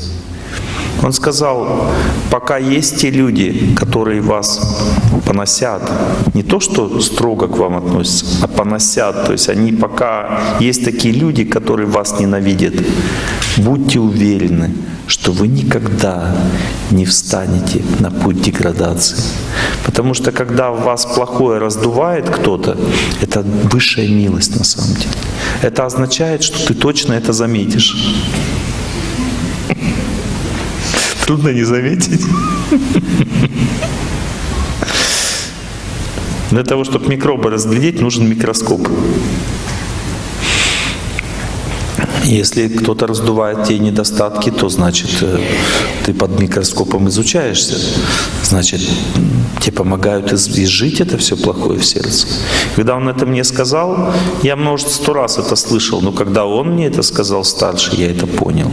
Он сказал, пока есть те люди, которые вас поносят, не то, что строго к вам относятся, а поносят, то есть они пока есть такие люди, которые вас ненавидят, будьте уверены, что вы никогда не встанете на путь деградации. Потому что когда вас плохое раздувает кто-то, это высшая милость на самом деле. Это означает, что ты точно это заметишь трудно не заметить. Для того, чтобы микробы разглядеть, нужен микроскоп. Если кто-то раздувает те недостатки, то значит э, ты под микроскопом изучаешься. Значит, тебе помогают изжить это все плохое в сердце. Когда он это мне сказал, я, может, сто раз это слышал, но когда он мне это сказал старше, я это понял.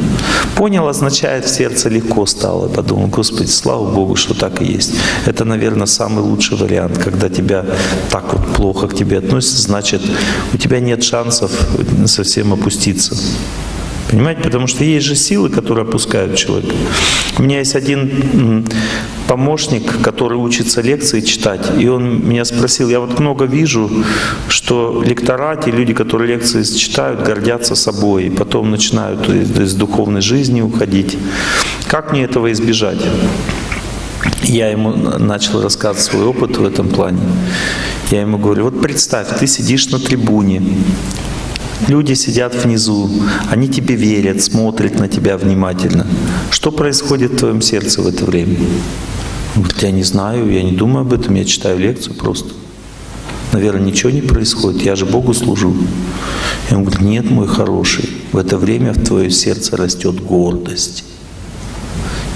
Понял означает, в сердце легко стало. Подумал, Господи, слава Богу, что так и есть. Это, наверное, самый лучший вариант. Когда тебя так вот плохо к тебе относятся, значит, у тебя нет шансов совсем опуститься. Понимаете? Потому что есть же силы, которые опускают человека. У меня есть один помощник, который учится лекции читать, и он меня спросил, я вот много вижу, что лекторати, люди, которые лекции читают, гордятся собой, и потом начинают из, из духовной жизни уходить. Как мне этого избежать? Я ему начал рассказывать свой опыт в этом плане. Я ему говорю, вот представь, ты сидишь на трибуне, Люди сидят внизу, они тебе верят, смотрят на тебя внимательно. Что происходит в твоем сердце в это время? Я не знаю, я не думаю об этом, я читаю лекцию просто. Наверное, ничего не происходит, я же Богу служу. И он говорит, нет, мой хороший, в это время в твое сердце растет гордость.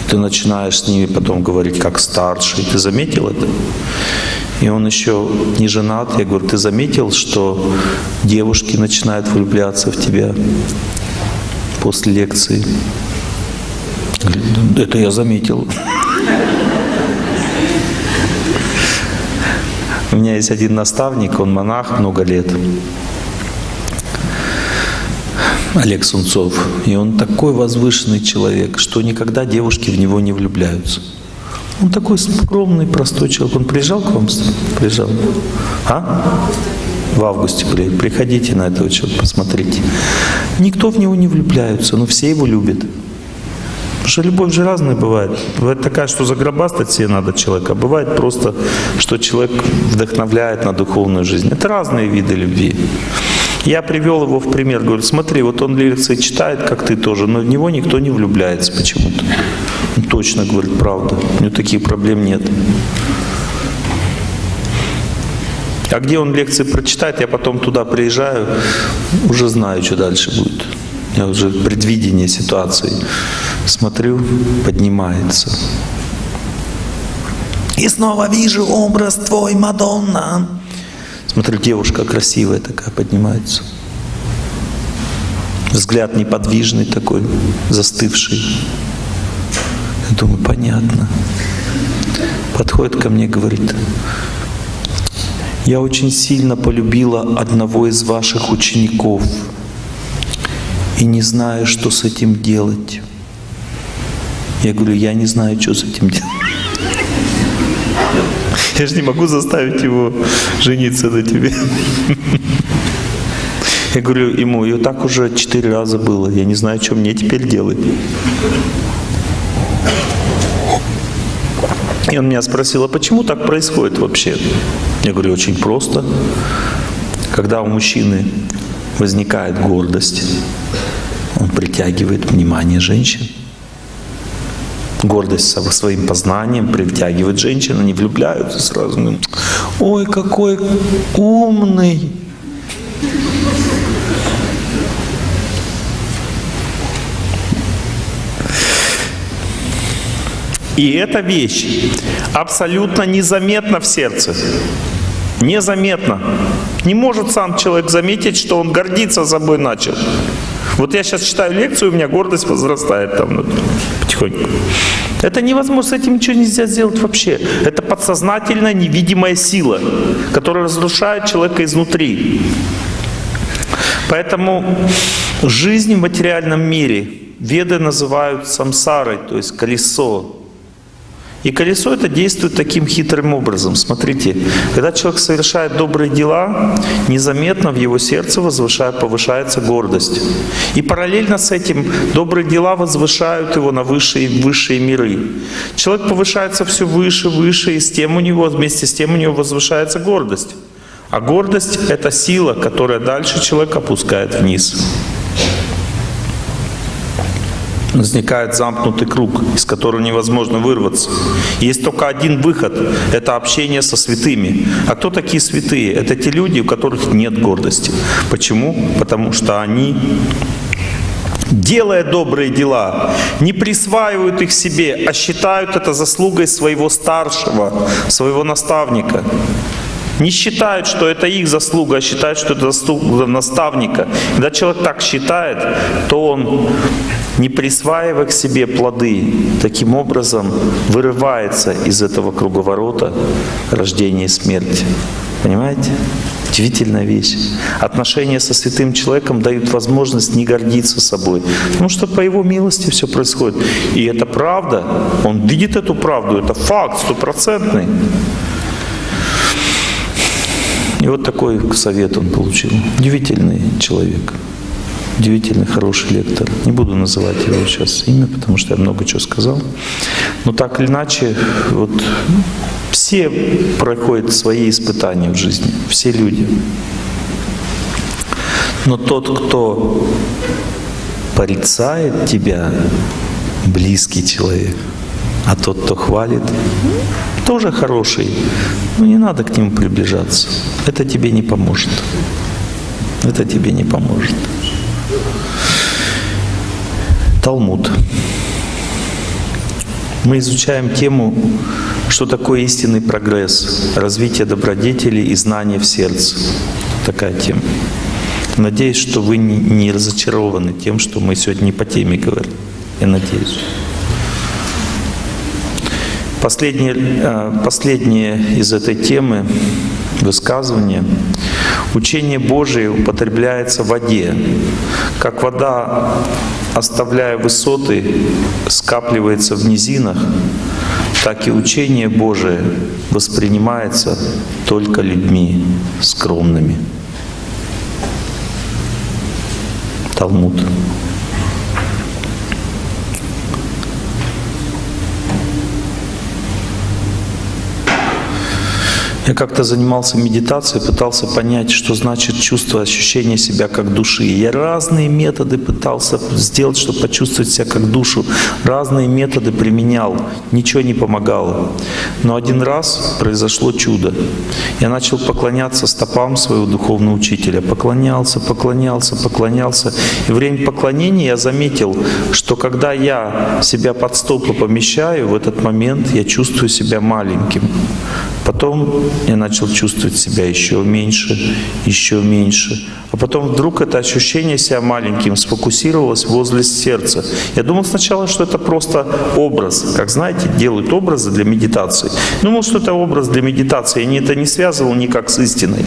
И ты начинаешь с ними потом говорить как старший. Ты заметил это? И он еще не женат. Я говорю, ты заметил, что девушки начинают влюбляться в тебя после лекции? Это я заметил. У меня есть один наставник, он монах много лет. Олег Сунцов. И он такой возвышенный человек, что никогда девушки в него не влюбляются. Он такой скромный, простой человек. Он приезжал к вам? Приезжал. А? В августе приходите на этого человека, посмотрите. Никто в него не влюбляется, но все его любят. Потому что любовь же разная бывает. Бывает такая, что загробастать себе надо человека. А бывает просто, что человек вдохновляет на духовную жизнь. Это разные виды любви. Я привел его в пример, говорю, смотри, вот он лекции читает, как ты тоже, но в него никто не влюбляется почему-то. Точно говорит правду, у него таких проблем нет. А где он лекции прочитает, я потом туда приезжаю, уже знаю, что дальше будет. Я уже предвидение ситуации смотрю, поднимается. И снова вижу образ твой, Мадонна. Смотрю, девушка красивая такая поднимается. Взгляд неподвижный такой, застывший. Я думаю, понятно. Подходит ко мне, говорит, я очень сильно полюбила одного из ваших учеников и не знаю, что с этим делать. Я говорю, я не знаю, что с этим делать. Я же не могу заставить его жениться на тебе. Я говорю ему, и так уже четыре раза было. Я не знаю, что мне теперь делать. И он меня спросил, а почему так происходит вообще? Я говорю, очень просто. Когда у мужчины возникает гордость, он притягивает внимание женщин гордость своим познанием притягивает женщин, они влюбляются сразу. Ой, какой умный! И эта вещь абсолютно незаметна в сердце. Незаметно. Не может сам человек заметить, что он гордиться собой начал. Вот я сейчас читаю лекцию, у меня гордость возрастает там потихоньку. Это невозможно, с этим ничего нельзя сделать вообще. Это подсознательная невидимая сила, которая разрушает человека изнутри. Поэтому жизнь в материальном мире веды называют самсарой, то есть колесо. И колесо это действует таким хитрым образом. Смотрите, когда человек совершает добрые дела, незаметно в его сердце возвышает, повышается гордость. И параллельно с этим добрые дела возвышают его на высшие, высшие миры. Человек повышается все выше, выше, и с тем у него, вместе с тем у него возвышается гордость. А гордость — это сила, которая дальше человека опускает вниз возникает замкнутый круг, из которого невозможно вырваться. Есть только один выход – это общение со святыми. А кто такие святые? Это те люди, у которых нет гордости. Почему? Потому что они делая добрые дела, не присваивают их себе, а считают это заслугой своего старшего, своего наставника. Не считают, что это их заслуга, а считают, что это заслуга наставника. Когда человек так считает, то он не присваивая к себе плоды, таким образом вырывается из этого круговорота рождения и смерти. Понимаете? Удивительная вещь. Отношения со святым человеком дают возможность не гордиться собой. Потому что по его милости все происходит. И это правда. Он видит эту правду. Это факт стопроцентный. И вот такой совет он получил. Удивительный человек. Удивительный, хороший лектор. Не буду называть его сейчас имя, потому что я много чего сказал. Но так или иначе, вот все проходят свои испытания в жизни. Все люди. Но тот, кто порицает тебя, близкий человек, а тот, кто хвалит, тоже хороший. Но не надо к нему приближаться. Это тебе не поможет. Это тебе не поможет. Талмуд. Мы изучаем тему, что такое истинный прогресс, развитие добродетелей и знания в сердце. Такая тема. Надеюсь, что вы не разочарованы тем, что мы сегодня не по теме говорим. Я надеюсь. Последнее, э, последнее из этой темы высказывание. Учение Божие употребляется в воде. Как вода, оставляя высоты, скапливается в низинах, так и учение Божие воспринимается только людьми скромными. Талмуд. Я как-то занимался медитацией, пытался понять, что значит чувство, ощущение себя как души. Я разные методы пытался сделать, чтобы почувствовать себя как душу. Разные методы применял, ничего не помогало. Но один раз произошло чудо. Я начал поклоняться стопам своего духовного учителя. Поклонялся, поклонялся, поклонялся. И время поклонения я заметил, что когда я себя под стопы помещаю, в этот момент я чувствую себя маленьким. Потом я начал чувствовать себя еще меньше, еще меньше. А потом вдруг это ощущение себя маленьким сфокусировалось возле сердца. Я думал сначала, что это просто образ. Как знаете, делают образы для медитации. Думал, что это образ для медитации. Я это не связывал никак с истиной.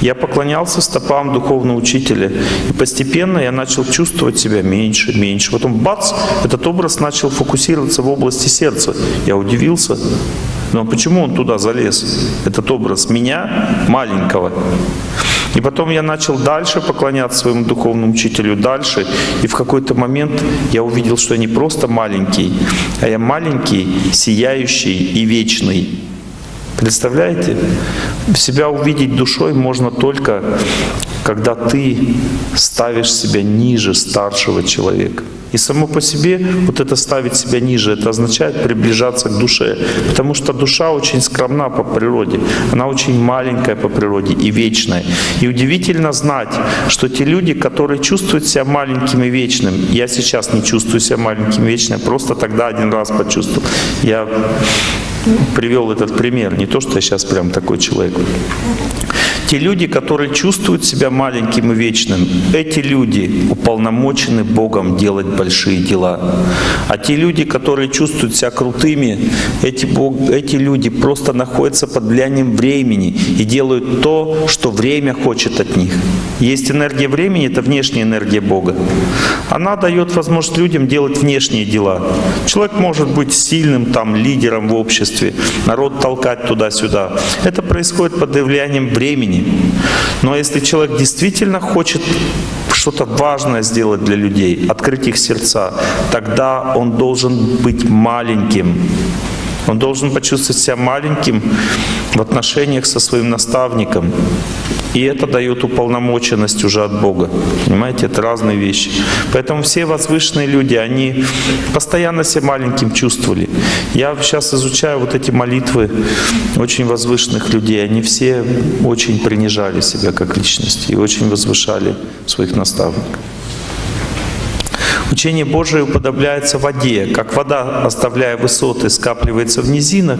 Я поклонялся стопам духовного учителя. И постепенно я начал чувствовать себя меньше, меньше. Потом бац, этот образ начал фокусироваться в области сердца. Я удивился. Но почему он туда залез? Этот образ меня, маленького. И потом я начал дальше поклоняться своему духовному учителю, дальше. И в какой-то момент я увидел, что я не просто маленький, а я маленький, сияющий и вечный. Представляете? Себя увидеть душой можно только, когда ты ставишь себя ниже старшего человека. И само по себе вот это ставить себя ниже, это означает приближаться к душе. Потому что душа очень скромна по природе. Она очень маленькая по природе и вечная. И удивительно знать, что те люди, которые чувствуют себя маленьким и вечным, я сейчас не чувствую себя маленьким и вечным, просто тогда один раз почувствовал. Я привел этот пример, не то, что я сейчас прям такой человек. Те люди, которые чувствуют себя маленьким и вечным, эти люди уполномочены Богом делать большие дела. А те люди, которые чувствуют себя крутыми, эти, Бог, эти люди просто находятся под влиянием времени и делают то, что время хочет от них. Есть энергия времени, это внешняя энергия Бога. Она дает возможность людям делать внешние дела. Человек может быть сильным там лидером в обществе, народ толкать туда-сюда. Это происходит под влиянием времени. Но если человек действительно хочет что-то важное сделать для людей, открыть их сердца, тогда он должен быть маленьким. Он должен почувствовать себя маленьким в отношениях со своим наставником. И это дает уполномоченность уже от Бога. Понимаете, это разные вещи. Поэтому все возвышенные люди, они постоянно себя маленьким чувствовали. Я сейчас изучаю вот эти молитвы очень возвышенных людей. Они все очень принижали себя как личности и очень возвышали своих наставников. Учение Божие уподобляется воде. Как вода, оставляя высоты, скапливается в низинах,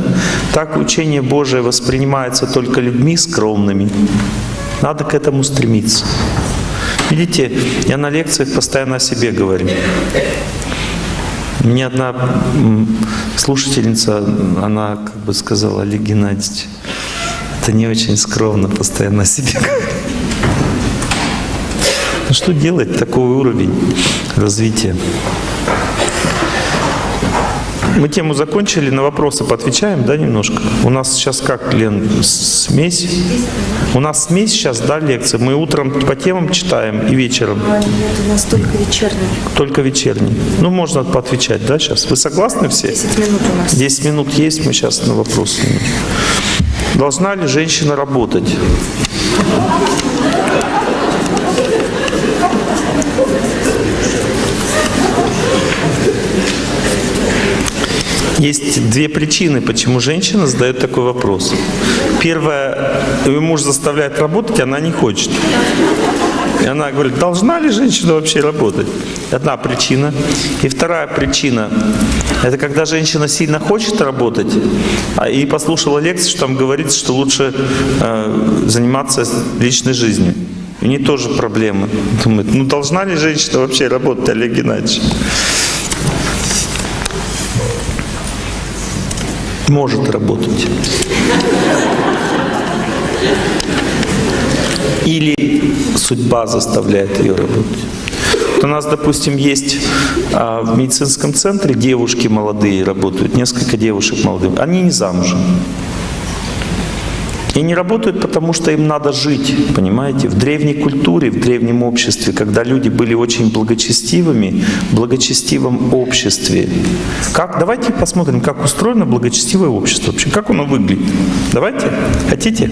так учение Божие воспринимается только людьми скромными. Надо к этому стремиться. Видите, я на лекциях постоянно о себе говорю. Мне одна слушательница, она как бы сказала, Олег Геннадьевич, Это не очень скромно постоянно о себе говорить. Ну что делать? Такой уровень развития. Мы тему закончили, на вопросы поотвечаем, да, немножко? У нас сейчас как, Лен, смесь? У нас смесь сейчас, да, лекции? Мы утром по темам читаем и вечером? Нет, у нас только вечерний. Только вечерний. Ну, можно поотвечать, да, сейчас? Вы согласны все? 10 минут у нас. 10 минут есть, мы сейчас на вопросы. Должна ли женщина работать? Есть две причины, почему женщина задает такой вопрос. Первое, ее муж заставляет работать, она не хочет. И она говорит, должна ли женщина вообще работать? Одна причина. И вторая причина, это когда женщина сильно хочет работать, а и послушала лекцию, что там говорится, что лучше э, заниматься личной жизнью. У нее тоже проблемы. Думает, ну должна ли женщина вообще работать, Олег Геннадьевич? Может работать. Или судьба заставляет ее работать. У нас, допустим, есть а, в медицинском центре девушки молодые работают, несколько девушек молодых. Они не замужем. И не работают, потому что им надо жить, понимаете? В древней культуре, в древнем обществе, когда люди были очень благочестивыми, в благочестивом обществе. Как, давайте посмотрим, как устроено благочестивое общество вообще, как оно выглядит. Давайте, хотите?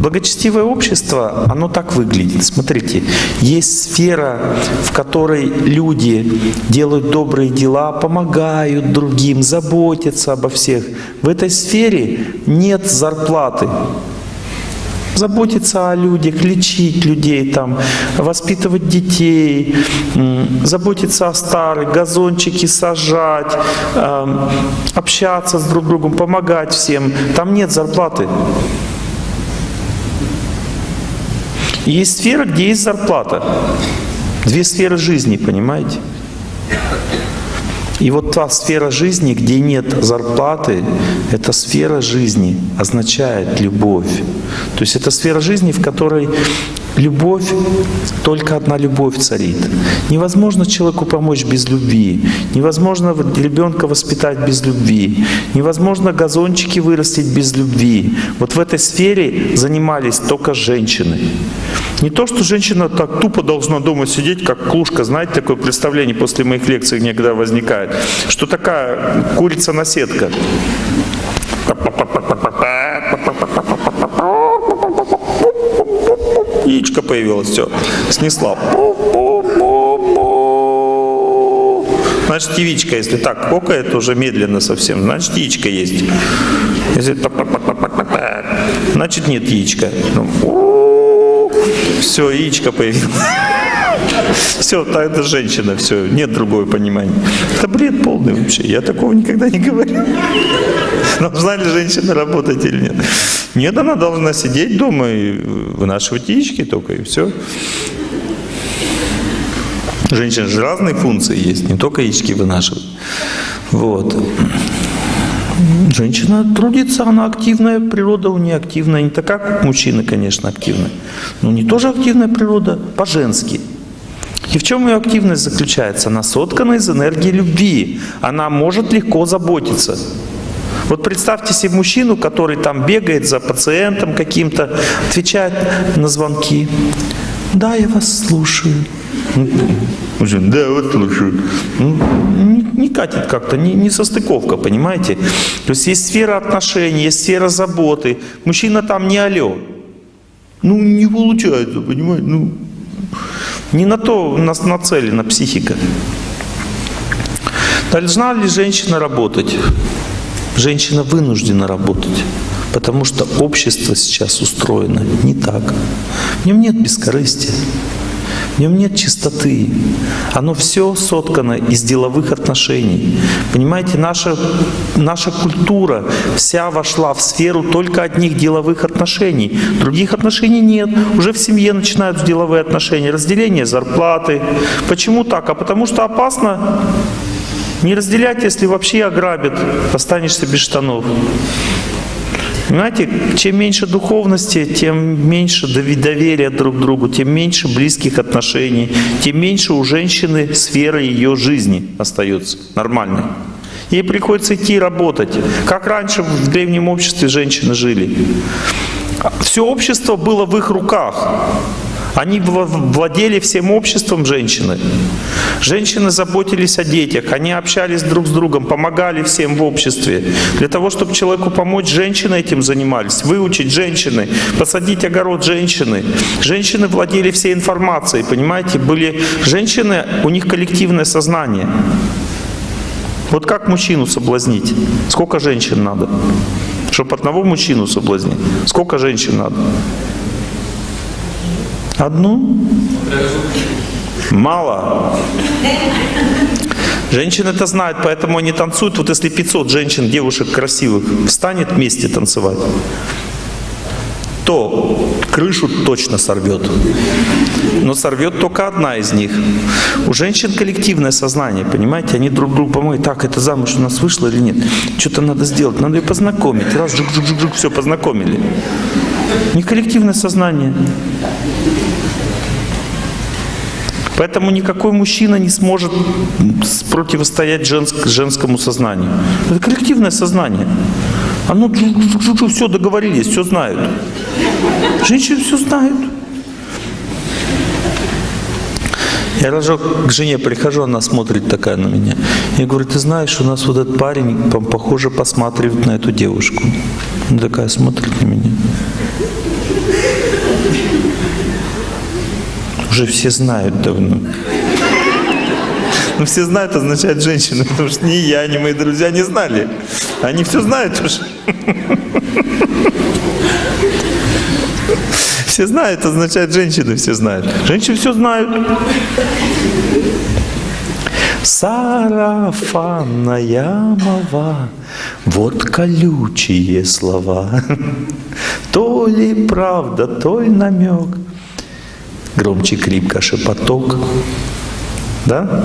Благочестивое общество, оно так выглядит. Смотрите, есть сфера, в которой люди делают добрые дела, помогают другим, заботятся обо всех. В этой сфере нет зарплаты. Заботиться о людях, лечить людей, там, воспитывать детей, заботиться о старых, газончики сажать, эм, общаться с друг другом, помогать всем. Там нет зарплаты. Есть сфера, где есть зарплата. Две сферы жизни, понимаете? И вот та сфера жизни, где нет зарплаты, эта сфера жизни означает любовь. То есть это сфера жизни, в которой любовь, только одна любовь царит. Невозможно человеку помочь без любви. Невозможно ребенка воспитать без любви. Невозможно газончики вырастить без любви. Вот в этой сфере занимались только женщины. Не то, что женщина так тупо должна дома сидеть, как клушка, знаете, такое представление после моих лекций иногда возникает, что такая курица-наседка. Яичко появилось, все, снесла. Значит, яичко, если так кокает, уже медленно совсем, значит, яичко есть. Если значит, нет яичка. Все, яичко появилось. Все, это женщина, все, нет другого понимания. Это бред полный вообще. Я такого никогда не говорил. Должна ли женщина работать или нет? Нет, она должна сидеть дома и вынашивать яички только, и все. Женщина же разные функции есть, не только яички вынашивать. Вот. Женщина трудится, она активная, природа у нее активная. Не такая, как мужчины, конечно, активная. Но не тоже активная природа, по-женски. И в чем ее активность заключается? Она соткана из энергии любви. Она может легко заботиться. Вот представьте себе мужчину, который там бегает за пациентом каким-то, отвечает на звонки. Да, я вас слушаю. Да, вот слушаю. Ну, не, не катит как-то, не, не состыковка, понимаете? То есть есть сфера отношений, есть сфера заботы. Мужчина там не алло. Ну, не получается, понимаете? Ну, не на то нас нацелена психика. Должна ли женщина работать? Женщина вынуждена работать, потому что общество сейчас устроено не так. В нем нет бескорыстия, в нем нет чистоты. Оно все соткано из деловых отношений. Понимаете, наша, наша культура вся вошла в сферу только одних деловых отношений. Других отношений нет. Уже в семье начинают деловые отношения. Разделение зарплаты. Почему так? А потому что опасно не разделять, если вообще ограбят, останешься без штанов. Понимаете, чем меньше духовности, тем меньше доверия друг другу, тем меньше близких отношений, тем меньше у женщины сферы ее жизни остается нормальной. Ей приходится идти работать. Как раньше в древнем обществе женщины жили. Все общество было в их руках. Они вла- владели всем обществом женщины. Женщины заботились о детях, они общались друг с другом, помогали всем в обществе. Для того, чтобы человеку помочь, женщины этим занимались. Выучить женщины, посадить огород женщины. Женщины владели всей информацией, понимаете? Были женщины, у них коллективное сознание. Вот как мужчину соблазнить? Сколько женщин надо? Чтобы одного мужчину соблазнить? Сколько женщин надо? Одну? Мало. Женщины это знают, поэтому они танцуют. Вот если 500 женщин, девушек красивых, встанет вместе танцевать, то крышу точно сорвет. Но сорвет только одна из них. У женщин коллективное сознание, понимаете? Они друг другу помогают. Так, это замуж у нас вышло или нет? Что-то надо сделать, надо ее познакомить. Раз, жук, жук, жук, жук, все, познакомили. Не коллективное сознание. Поэтому никакой мужчина не сможет противостоять женск- женскому сознанию. Это коллективное сознание. Оно все договорились, все знают. Женщины все знают. Я разок к жене прихожу, она смотрит такая на меня. Я говорю, ты знаешь, у нас вот этот парень, по- похоже, посматривает на эту девушку. Она такая смотрит на меня. Уже все знают давно. Ну, все знают, означает женщина, потому что ни я, ни мои друзья не знали. Они все знают уже. Все знают, означает женщины все знают. Женщины все знают. Сарафанная мова, вот колючие слова. То ли правда, то ли намек. Громче крипка шепоток. Да?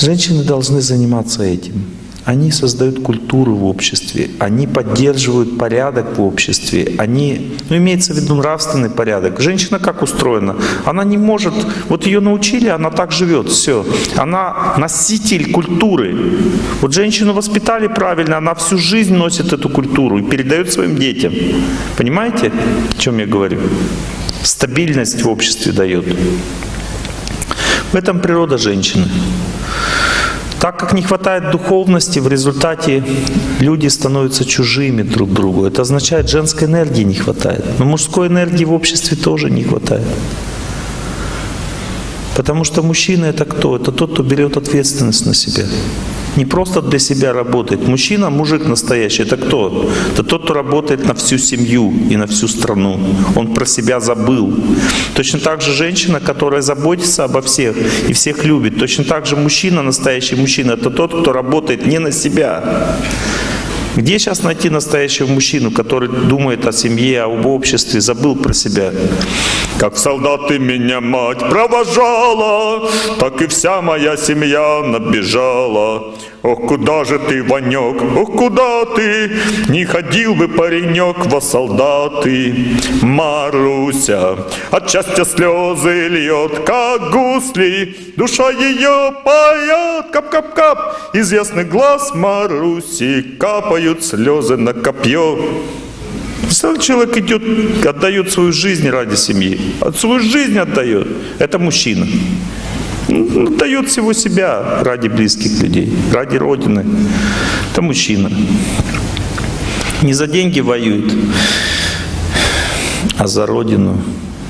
Женщины должны заниматься этим. Они создают культуру в обществе, они поддерживают порядок в обществе, они, ну имеется в виду нравственный порядок. Женщина как устроена? Она не может, вот ее научили, она так живет, все. Она носитель культуры. Вот женщину воспитали правильно, она всю жизнь носит эту культуру и передает своим детям. Понимаете, о чем я говорю? Стабильность в обществе дает. В этом природа женщины. Так как не хватает духовности, в результате люди становятся чужими друг другу. Это означает, женской энергии не хватает. Но мужской энергии в обществе тоже не хватает. Потому что мужчина это кто? Это тот, кто берет ответственность на себя. Не просто для себя работает. Мужчина, мужик настоящий, это кто? Это тот, кто работает на всю семью и на всю страну. Он про себя забыл. Точно так же женщина, которая заботится обо всех и всех любит. Точно так же мужчина, настоящий мужчина, это тот, кто работает не на себя. Где сейчас найти настоящего мужчину, который думает о семье, об обществе, забыл про себя? Как солдаты меня мать провожала, так и вся моя семья набежала. Ох, куда же ты, Ванек, ох, куда ты? Не ходил бы паренек во солдаты. Маруся от счастья слезы льет, как гусли. Душа ее поет, кап-кап-кап. Из ясных глаз Маруси капают слезы на копье. Представляете, человек идет, отдает свою жизнь ради семьи. От свою жизнь отдает. Это мужчина. Он Отдает всего себя ради близких людей, ради Родины. Это мужчина. Не за деньги воюет, а за Родину,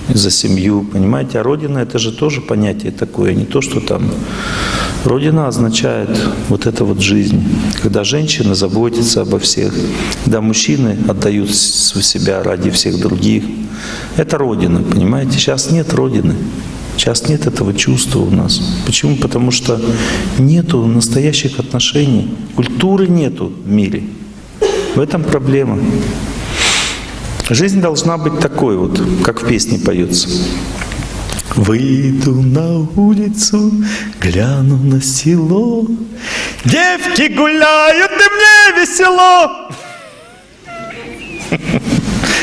за семью. Понимаете, а Родина это же тоже понятие такое, не то, что там Родина означает вот это вот жизнь, когда женщина заботится обо всех, когда мужчины отдают себя ради всех других. Это Родина, понимаете? Сейчас нет Родины. Сейчас нет этого чувства у нас. Почему? Потому что нету настоящих отношений. Культуры нету в мире. В этом проблема. Жизнь должна быть такой вот, как в песне поется. Выйду на улицу, гляну на село. Девки гуляют, и мне весело.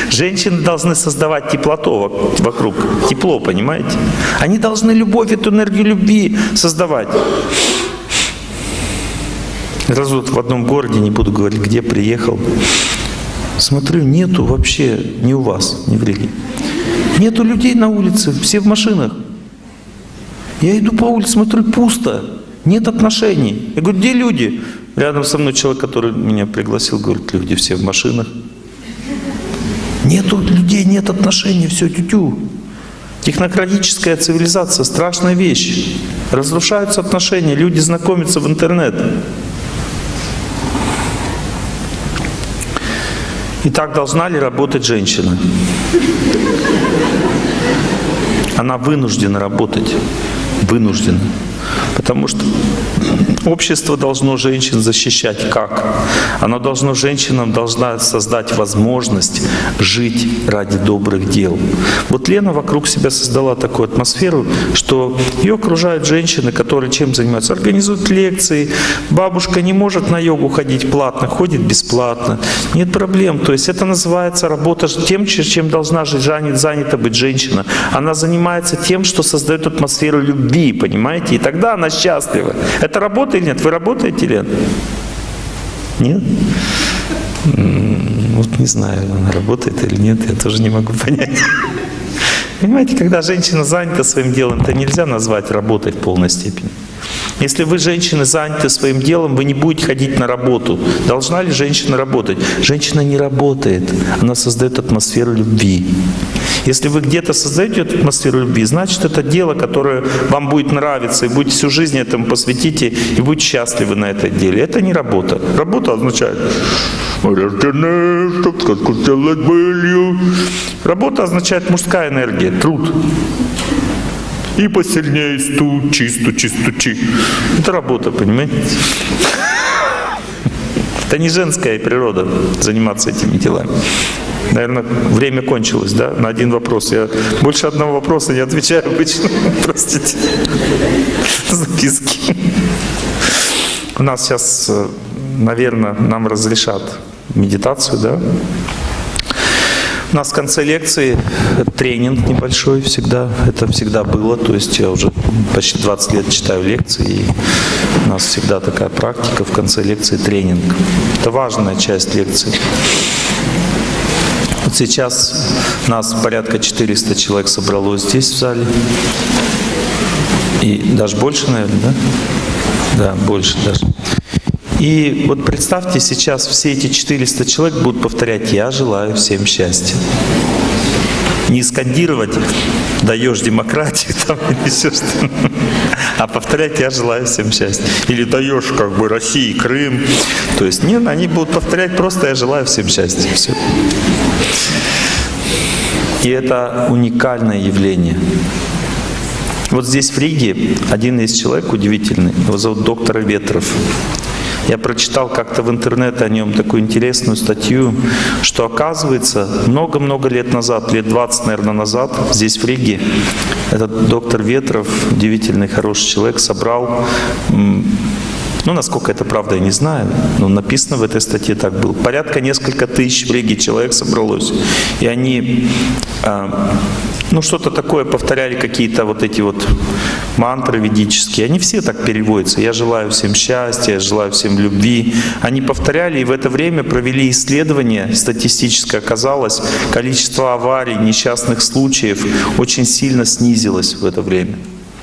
Женщины должны создавать теплоту вок- вокруг. Тепло, понимаете? Они должны любовь, эту энергию любви создавать. Раз вот в одном городе, не буду говорить, где приехал, смотрю, нету вообще, не у вас, не в Риге. Нету людей на улице, все в машинах. Я иду по улице, смотрю, пусто, нет отношений. Я говорю, где люди? Рядом со мной человек, который меня пригласил, говорит, люди все в машинах. Нету людей, нет отношений, все тю-тю. Технократическая цивилизация – страшная вещь. Разрушаются отношения, люди знакомятся в интернет. Итак, должна ли работать женщина? Она вынуждена работать. Вынуждена. Потому что общество должно женщин защищать как? Оно должно женщинам должна создать возможность жить ради добрых дел. Вот Лена вокруг себя создала такую атмосферу, что ее окружают женщины, которые чем занимаются? Организуют лекции. Бабушка не может на йогу ходить платно, ходит бесплатно. Нет проблем. То есть это называется работа тем, чем должна занята быть женщина. Она занимается тем, что создает атмосферу любви, понимаете? И тогда она счастлива. Это работа или нет? Вы работаете, Лен? Нет? М, Вот не знаю, она работает или нет, я тоже не могу понять. Понимаете, когда женщина занята своим делом, это нельзя назвать работой в полной степени. Если вы, женщины, заняты своим делом, вы не будете ходить на работу. Должна ли женщина работать? Женщина не работает, она создает атмосферу любви. Если вы где-то создаете эту атмосферу любви, значит, это дело, которое вам будет нравиться, и будете всю жизнь этому посвятите, и будете счастливы на этой деле. Это не работа. Работа означает. Работа означает мужская энергия, труд. И посильнее стучи, стучи, стучи. Это работа, понимаете? Это не женская природа заниматься этими делами. Наверное, время кончилось, да? На один вопрос. Я больше одного вопроса не отвечаю обычно. Простите. Записки. У нас сейчас, наверное, нам разрешат медитацию, да? У нас в конце лекции тренинг небольшой всегда. Это всегда было. То есть я уже почти 20 лет читаю лекции. И у нас всегда такая практика в конце лекции тренинг. Это важная часть лекции. Вот сейчас нас порядка 400 человек собралось здесь в зале. И даже больше, наверное, да? Да, больше даже. И вот представьте, сейчас все эти 400 человек будут повторять «Я желаю всем счастья». Не скандировать «даешь демократию» там, или все что а повторять «я желаю всем счастья». Или «даешь как бы России, Крым». То есть нет, они будут повторять просто «я желаю всем счастья». Все. И это уникальное явление. Вот здесь в Риге один есть человек удивительный, его зовут доктор Ветров. Я прочитал как-то в интернете о нем такую интересную статью, что оказывается, много-много лет назад, лет 20, наверное, назад, здесь в Риге, этот доктор Ветров, удивительный, хороший человек, собрал ну, насколько это правда, я не знаю, но написано в этой статье так было. Порядка несколько тысяч в Риге человек собралось. И они, а, ну, что-то такое повторяли, какие-то вот эти вот мантры ведические. Они все так переводятся. Я желаю всем счастья, я желаю всем любви. Они повторяли, и в это время провели исследование статистическое. Оказалось, количество аварий, несчастных случаев очень сильно снизилось в это время.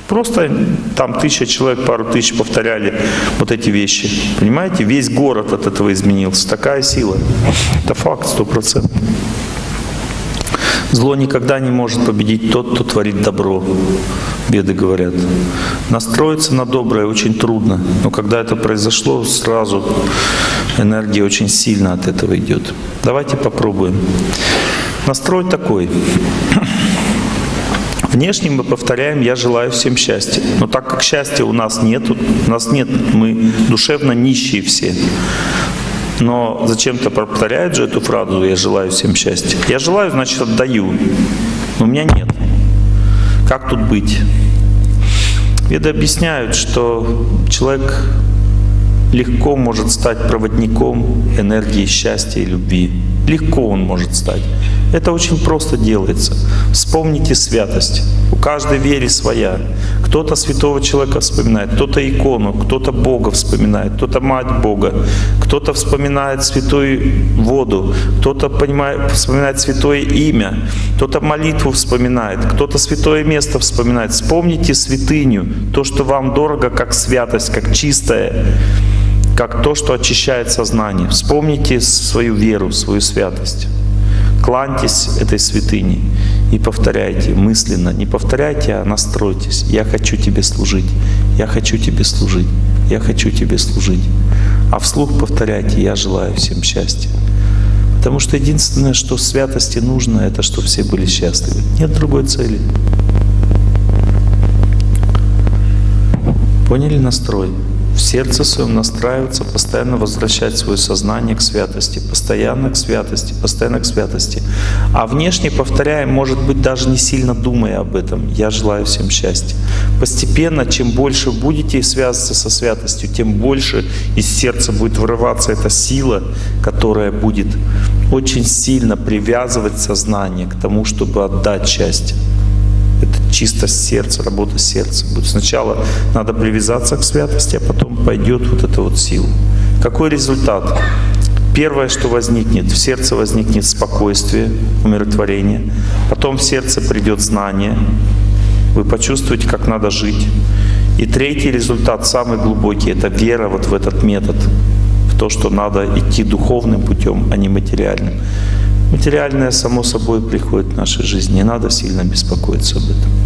Просто там тысяча человек, пару тысяч повторяли вот эти вещи. Понимаете, весь город от этого изменился. Такая сила. Это факт, сто процентов. Зло никогда не может победить тот, кто творит добро. Беды говорят. Настроиться на доброе очень трудно. Но когда это произошло, сразу энергия очень сильно от этого идет. Давайте попробуем. Настрой такой. Внешне мы повторяем «я желаю всем счастья». Но так как счастья у нас нет, у нас нет, мы душевно нищие все. Но зачем-то повторяют же эту фразу «я желаю всем счастья». Я желаю, значит, отдаю. Но у меня нет. Как тут быть? Веды объясняют, что человек легко может стать проводником энергии счастья и любви. Легко он может стать. Это очень просто делается. Вспомните святость. У каждой веры своя. Кто-то святого человека вспоминает, кто-то икону, кто-то Бога вспоминает, кто-то Мать Бога, кто-то вспоминает святую воду, кто-то вспоминает святое имя, кто-то молитву вспоминает, кто-то святое место вспоминает. Вспомните святыню, то, что вам дорого, как святость, как чистое, как то, что очищает сознание. Вспомните свою веру, свою святость. Кланьтесь этой святыне и повторяйте мысленно. Не повторяйте, а настройтесь. Я хочу тебе служить. Я хочу тебе служить. Я хочу тебе служить. А вслух повторяйте, я желаю всем счастья. Потому что единственное, что святости нужно, это чтобы все были счастливы. Нет другой цели. Поняли настрой? Сердце своем настраиваться, постоянно возвращать свое сознание к святости, постоянно к святости, постоянно к святости. А внешне повторяем, может быть, даже не сильно думая об этом. Я желаю всем счастья. Постепенно, чем больше будете связываться со святостью, тем больше из сердца будет вырываться эта сила, которая будет очень сильно привязывать сознание к тому, чтобы отдать счастье. Чисто сердца, работа сердца. Будет сначала надо привязаться к святости, а потом пойдет вот эта вот сила. Какой результат? Первое, что возникнет, в сердце возникнет спокойствие, умиротворение. Потом в сердце придет знание. Вы почувствуете, как надо жить. И третий результат, самый глубокий, это вера вот в этот метод. В то, что надо идти духовным путем, а не материальным. Материальное, само собой, приходит в нашей жизни. Не надо сильно беспокоиться об этом.